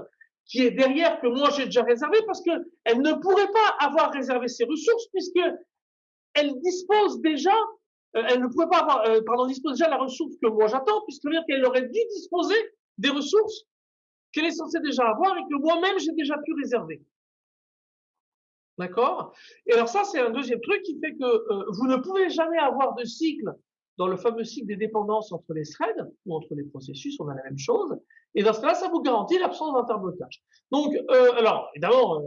qui est derrière que moi j'ai déjà réservée parce que elle ne pourrait pas avoir réservé ses ressources puisque elle dispose déjà, euh, elle ne pourrait pas avoir, euh, pardon, dispose déjà de la ressource que moi j'attends puisque veut dire qu'elle aurait dû disposer des ressources qu'elle est censée déjà avoir et que moi-même j'ai déjà pu réserver. D'accord? Et alors ça, c'est un deuxième truc qui fait que euh, vous ne pouvez jamais avoir de cycle dans le fameux cycle des dépendances entre les threads ou entre les processus, on a la même chose. Et dans ce cas-là, ça vous garantit l'absence d'interblocage. Donc, euh, alors, évidemment, euh,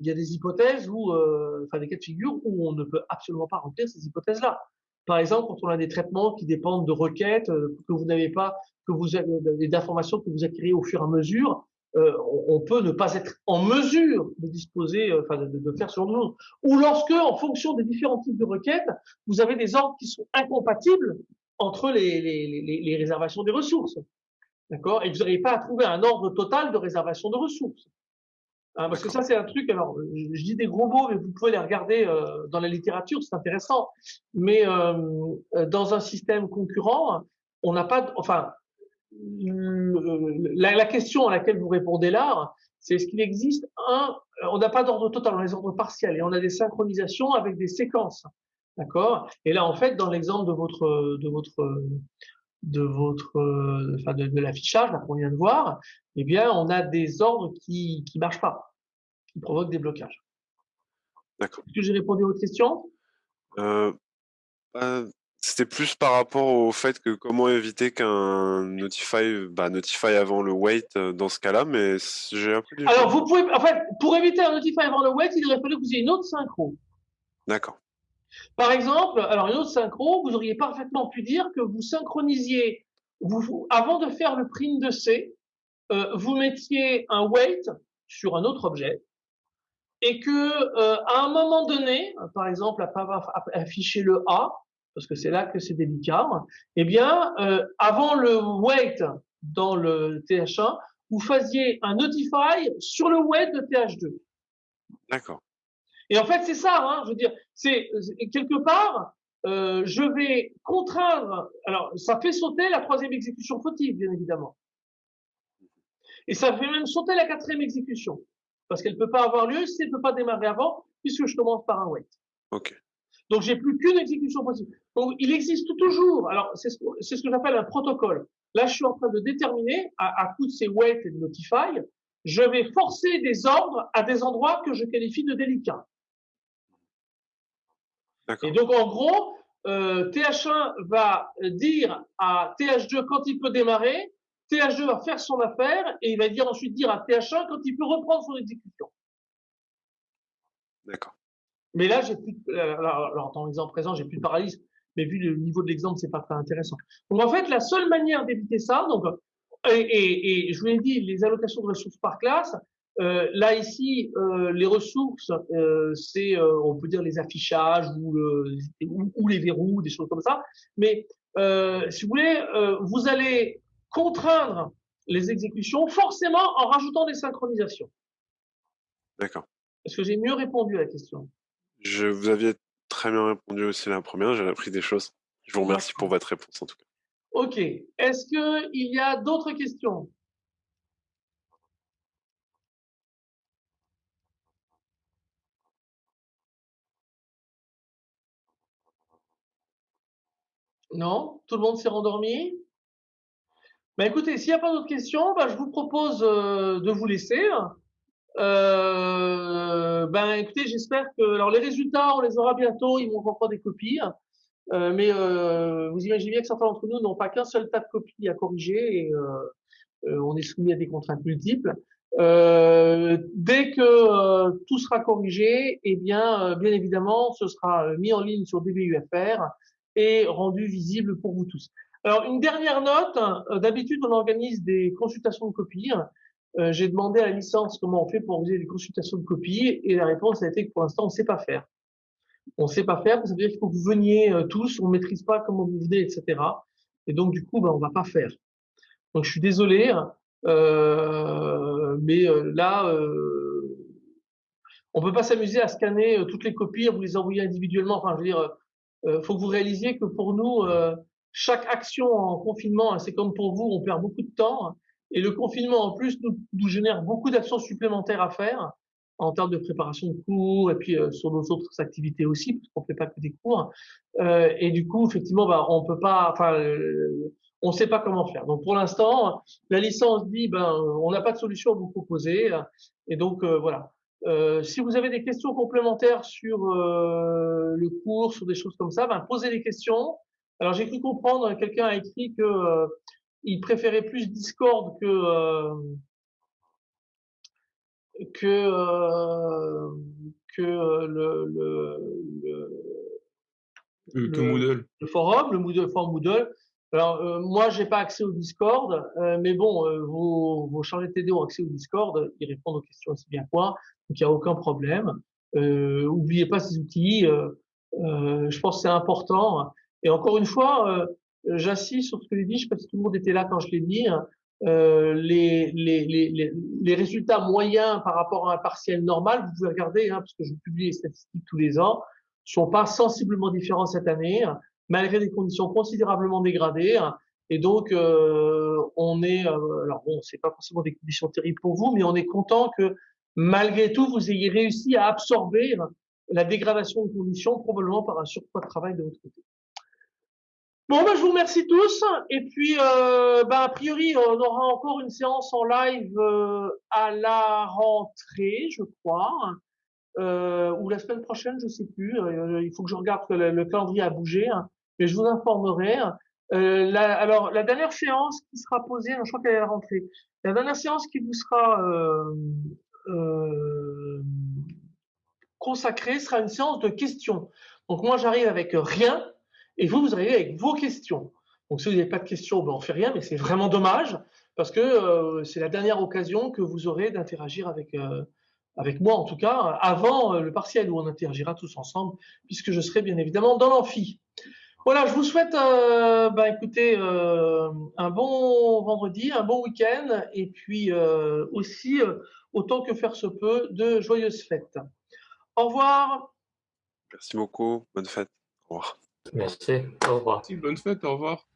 il y a des hypothèses où, euh, enfin des cas de figure où on ne peut absolument pas remplir ces hypothèses-là. Par exemple, quand on a des traitements qui dépendent de requêtes euh, que vous n'avez pas, que vous avez d'informations que vous acquérez au fur et à mesure, euh, on, peut ne pas être en mesure de disposer, euh, enfin de, faire ce genre de choses. Ou lorsque, en fonction des différents types de requêtes, vous avez des ordres qui sont incompatibles entre les, réservations des ressources. D'accord? Et vous n'arrivez pas à trouver un ordre total de réservation de ressources. Hein, parce que ça, c'est un truc, alors, je, dis des gros mots, mais vous pouvez les regarder euh, dans la littérature, c'est intéressant. Mais dans un système concurrent, on n'a pas, enfin, la, la question à laquelle vous répondez là, c'est est-ce qu'il existe un, on n'a pas d'ordre total, on a des ordres partiels et on a des synchronisations avec des séquences. D'accord? Et là, en fait, dans l'exemple de votre, de votre, de votre, enfin, de, de l'affichage, là, qu'on vient de voir, eh bien, on a des ordres qui, qui marchent pas, qui provoquent des blocages. D'accord. Est-ce que j'ai répondu à votre question? Euh, c'était plus par rapport au fait que comment éviter qu'un notify, bah, notify avant le wait euh, dans ce cas-là, mais j'ai un peu du Alors, vous pouvez, en fait, pour éviter un notify avant le wait, il aurait fallu que vous ayez une autre synchro. D'accord. Par exemple, alors une autre synchro, vous auriez parfaitement pu dire que vous synchronisiez, vous, avant de faire le print de C, euh, vous mettiez un wait sur un autre objet et que euh, à un moment donné, par exemple, après avoir aff- affiché le A, parce que c'est là que c'est délicat, eh bien, euh, avant le wait dans le TH1, vous faisiez un notify sur le wait de TH2. D'accord. Et en fait, c'est ça, hein, je veux dire, c'est quelque part, euh, je vais contraindre. Alors, ça fait sauter la troisième exécution fautive, bien évidemment, et ça fait même sauter la quatrième exécution, parce qu'elle peut pas avoir lieu si elle peut pas démarrer avant, puisque je commence par un wait. Ok. Donc, j'ai plus qu'une exécution possible. Donc, il existe toujours. Alors, c'est ce, ce que j'appelle un protocole. Là, je suis en train de déterminer, à, à coup de ces wait et de notify, je vais forcer des ordres à des endroits que je qualifie de délicats. Et donc, en gros, euh, TH1 va dire à TH2 quand il peut démarrer, TH2 va faire son affaire et il va dire ensuite dire à TH1 quand il peut reprendre son exécution. D'accord. Mais là, j'ai plus, de- euh, alors, alors, dans l'exemple présent, j'ai plus de paralysme, mais vu le niveau de l'exemple, c'est pas très intéressant. Donc, en fait, la seule manière d'éviter ça, donc, et, et, et je vous l'ai dit, les allocations de ressources par classe, euh, là ici, euh, les ressources, euh, c'est, euh, on peut dire les affichages ou, le, ou, ou les verrous, des choses comme ça. Mais euh, si vous voulez, euh, vous allez contraindre les exécutions forcément en rajoutant des synchronisations. D'accord. Est-ce que j'ai mieux répondu à la question? Je vous aviez très bien répondu aussi la première, j'ai appris des choses. Je vous remercie pour votre réponse en tout cas. Ok. Est-ce que il y a d'autres questions? Non? Tout le monde s'est rendormi? Ben écoutez, s'il n'y a pas d'autres questions, ben, je vous propose euh, de vous laisser. Euh, ben écoutez, j'espère que alors les résultats, on les aura bientôt. Il manque encore des copies, Euh, mais euh, vous imaginez bien que certains d'entre nous n'ont pas qu'un seul tas de copies à corriger et euh, euh, on est soumis à des contraintes multiples. Euh, dès que tout sera corrigé, eh bien, bien évidemment, ce sera mis en ligne sur DBUFR et rendu visible pour vous tous. Alors, une dernière note. D'habitude, on organise des consultations de copies. Euh, J'ai demandé à la licence comment on fait pour organiser des consultations de copies et la réponse a été que pour l'instant, on ne sait pas faire. On ne sait pas faire, ça veut dire qu'il faut que vous veniez euh, tous, on ne maîtrise pas comment vous venez, etc. Et donc, du coup, ben, on va pas faire. Donc, je suis désolé, euh, mais euh, là, on peut pas s'amuser à scanner toutes les copies, à vous les envoyer individuellement. Enfin, je veux dire, euh, faut que vous réalisiez que pour nous, chaque action en confinement, hein, c'est comme pour vous, on perd beaucoup de temps. Et le confinement, en plus, nous, nous génère beaucoup d'actions supplémentaires à faire en termes de préparation de cours et puis euh, sur nos autres activités aussi, parce qu'on fait pas que des cours. Euh, et du coup, effectivement, bah, on peut pas, enfin, euh, on sait pas comment faire. Donc, pour l'instant, la licence dit, ben, on n'a pas de solution à vous proposer. Et donc, euh, voilà. Euh, si vous avez des questions complémentaires sur euh, le cours, sur des choses comme ça, ben, posez des questions. Alors, j'ai cru comprendre, quelqu'un a écrit que il préférait plus Discord que euh, que euh, que le, le, le, Euh, que Le- Moodle. le forum, le Moodle, le forum Moodle. Alors euh, moi, j'ai pas accès au Discord, euh, mais bon, euh, vos, vos chargés TD ont accès au Discord, ils répondent aux questions aussi bien que moi, donc il n'y a aucun problème. Euh, oubliez pas ces outils, euh, euh, je pense que c'est important. Et encore une fois, euh, j'insiste sur ce que j'ai dit, je sais pas si tout le monde était là quand je l'ai dit. Euh, les, les, les, les, résultats moyens par rapport à un partiel normal, vous pouvez regarder, hein, parce que je publie les statistiques tous les ans, sont pas sensiblement différents cette année, malgré des conditions considérablement dégradées. Et donc, euh, on est, euh, alors bon, c'est pas forcément des conditions terribles pour vous, mais on est content que malgré tout, vous ayez réussi à absorber la dégradation de conditions, probablement par un surpoids de travail de votre côté. Bon, ben, je vous remercie tous. Et puis, euh, ben, a priori, on aura encore une séance en live euh, à la rentrée, je crois euh, ou la semaine prochaine, je sais plus. Euh, il faut que je regarde que le, le calendrier a bougé, hein, mais je vous informerai. Euh, la, alors, la dernière séance qui sera posée, je crois qu'elle est à la rentrée. La dernière séance qui vous sera euh, euh, consacrée sera une séance de questions. Donc moi, j'arrive avec rien, et vous, vous arrivez avec vos questions. Donc si vous n'avez pas de questions, ben, on fait rien, mais c'est vraiment dommage parce que euh, c'est la dernière occasion que vous aurez d'interagir avec euh, avec moi en tout cas, avant euh, le partiel où on interagira tous ensemble, puisque je serai bien évidemment dans l'amphi. Voilà, je vous souhaite, bah, écoutez, un bon vendredi, un bon week-end, et puis aussi, autant que faire se peut, de joyeuses fêtes. Au revoir. Merci beaucoup. Bonne fête. Au revoir. Merci. Au revoir. Bonne fête, au revoir.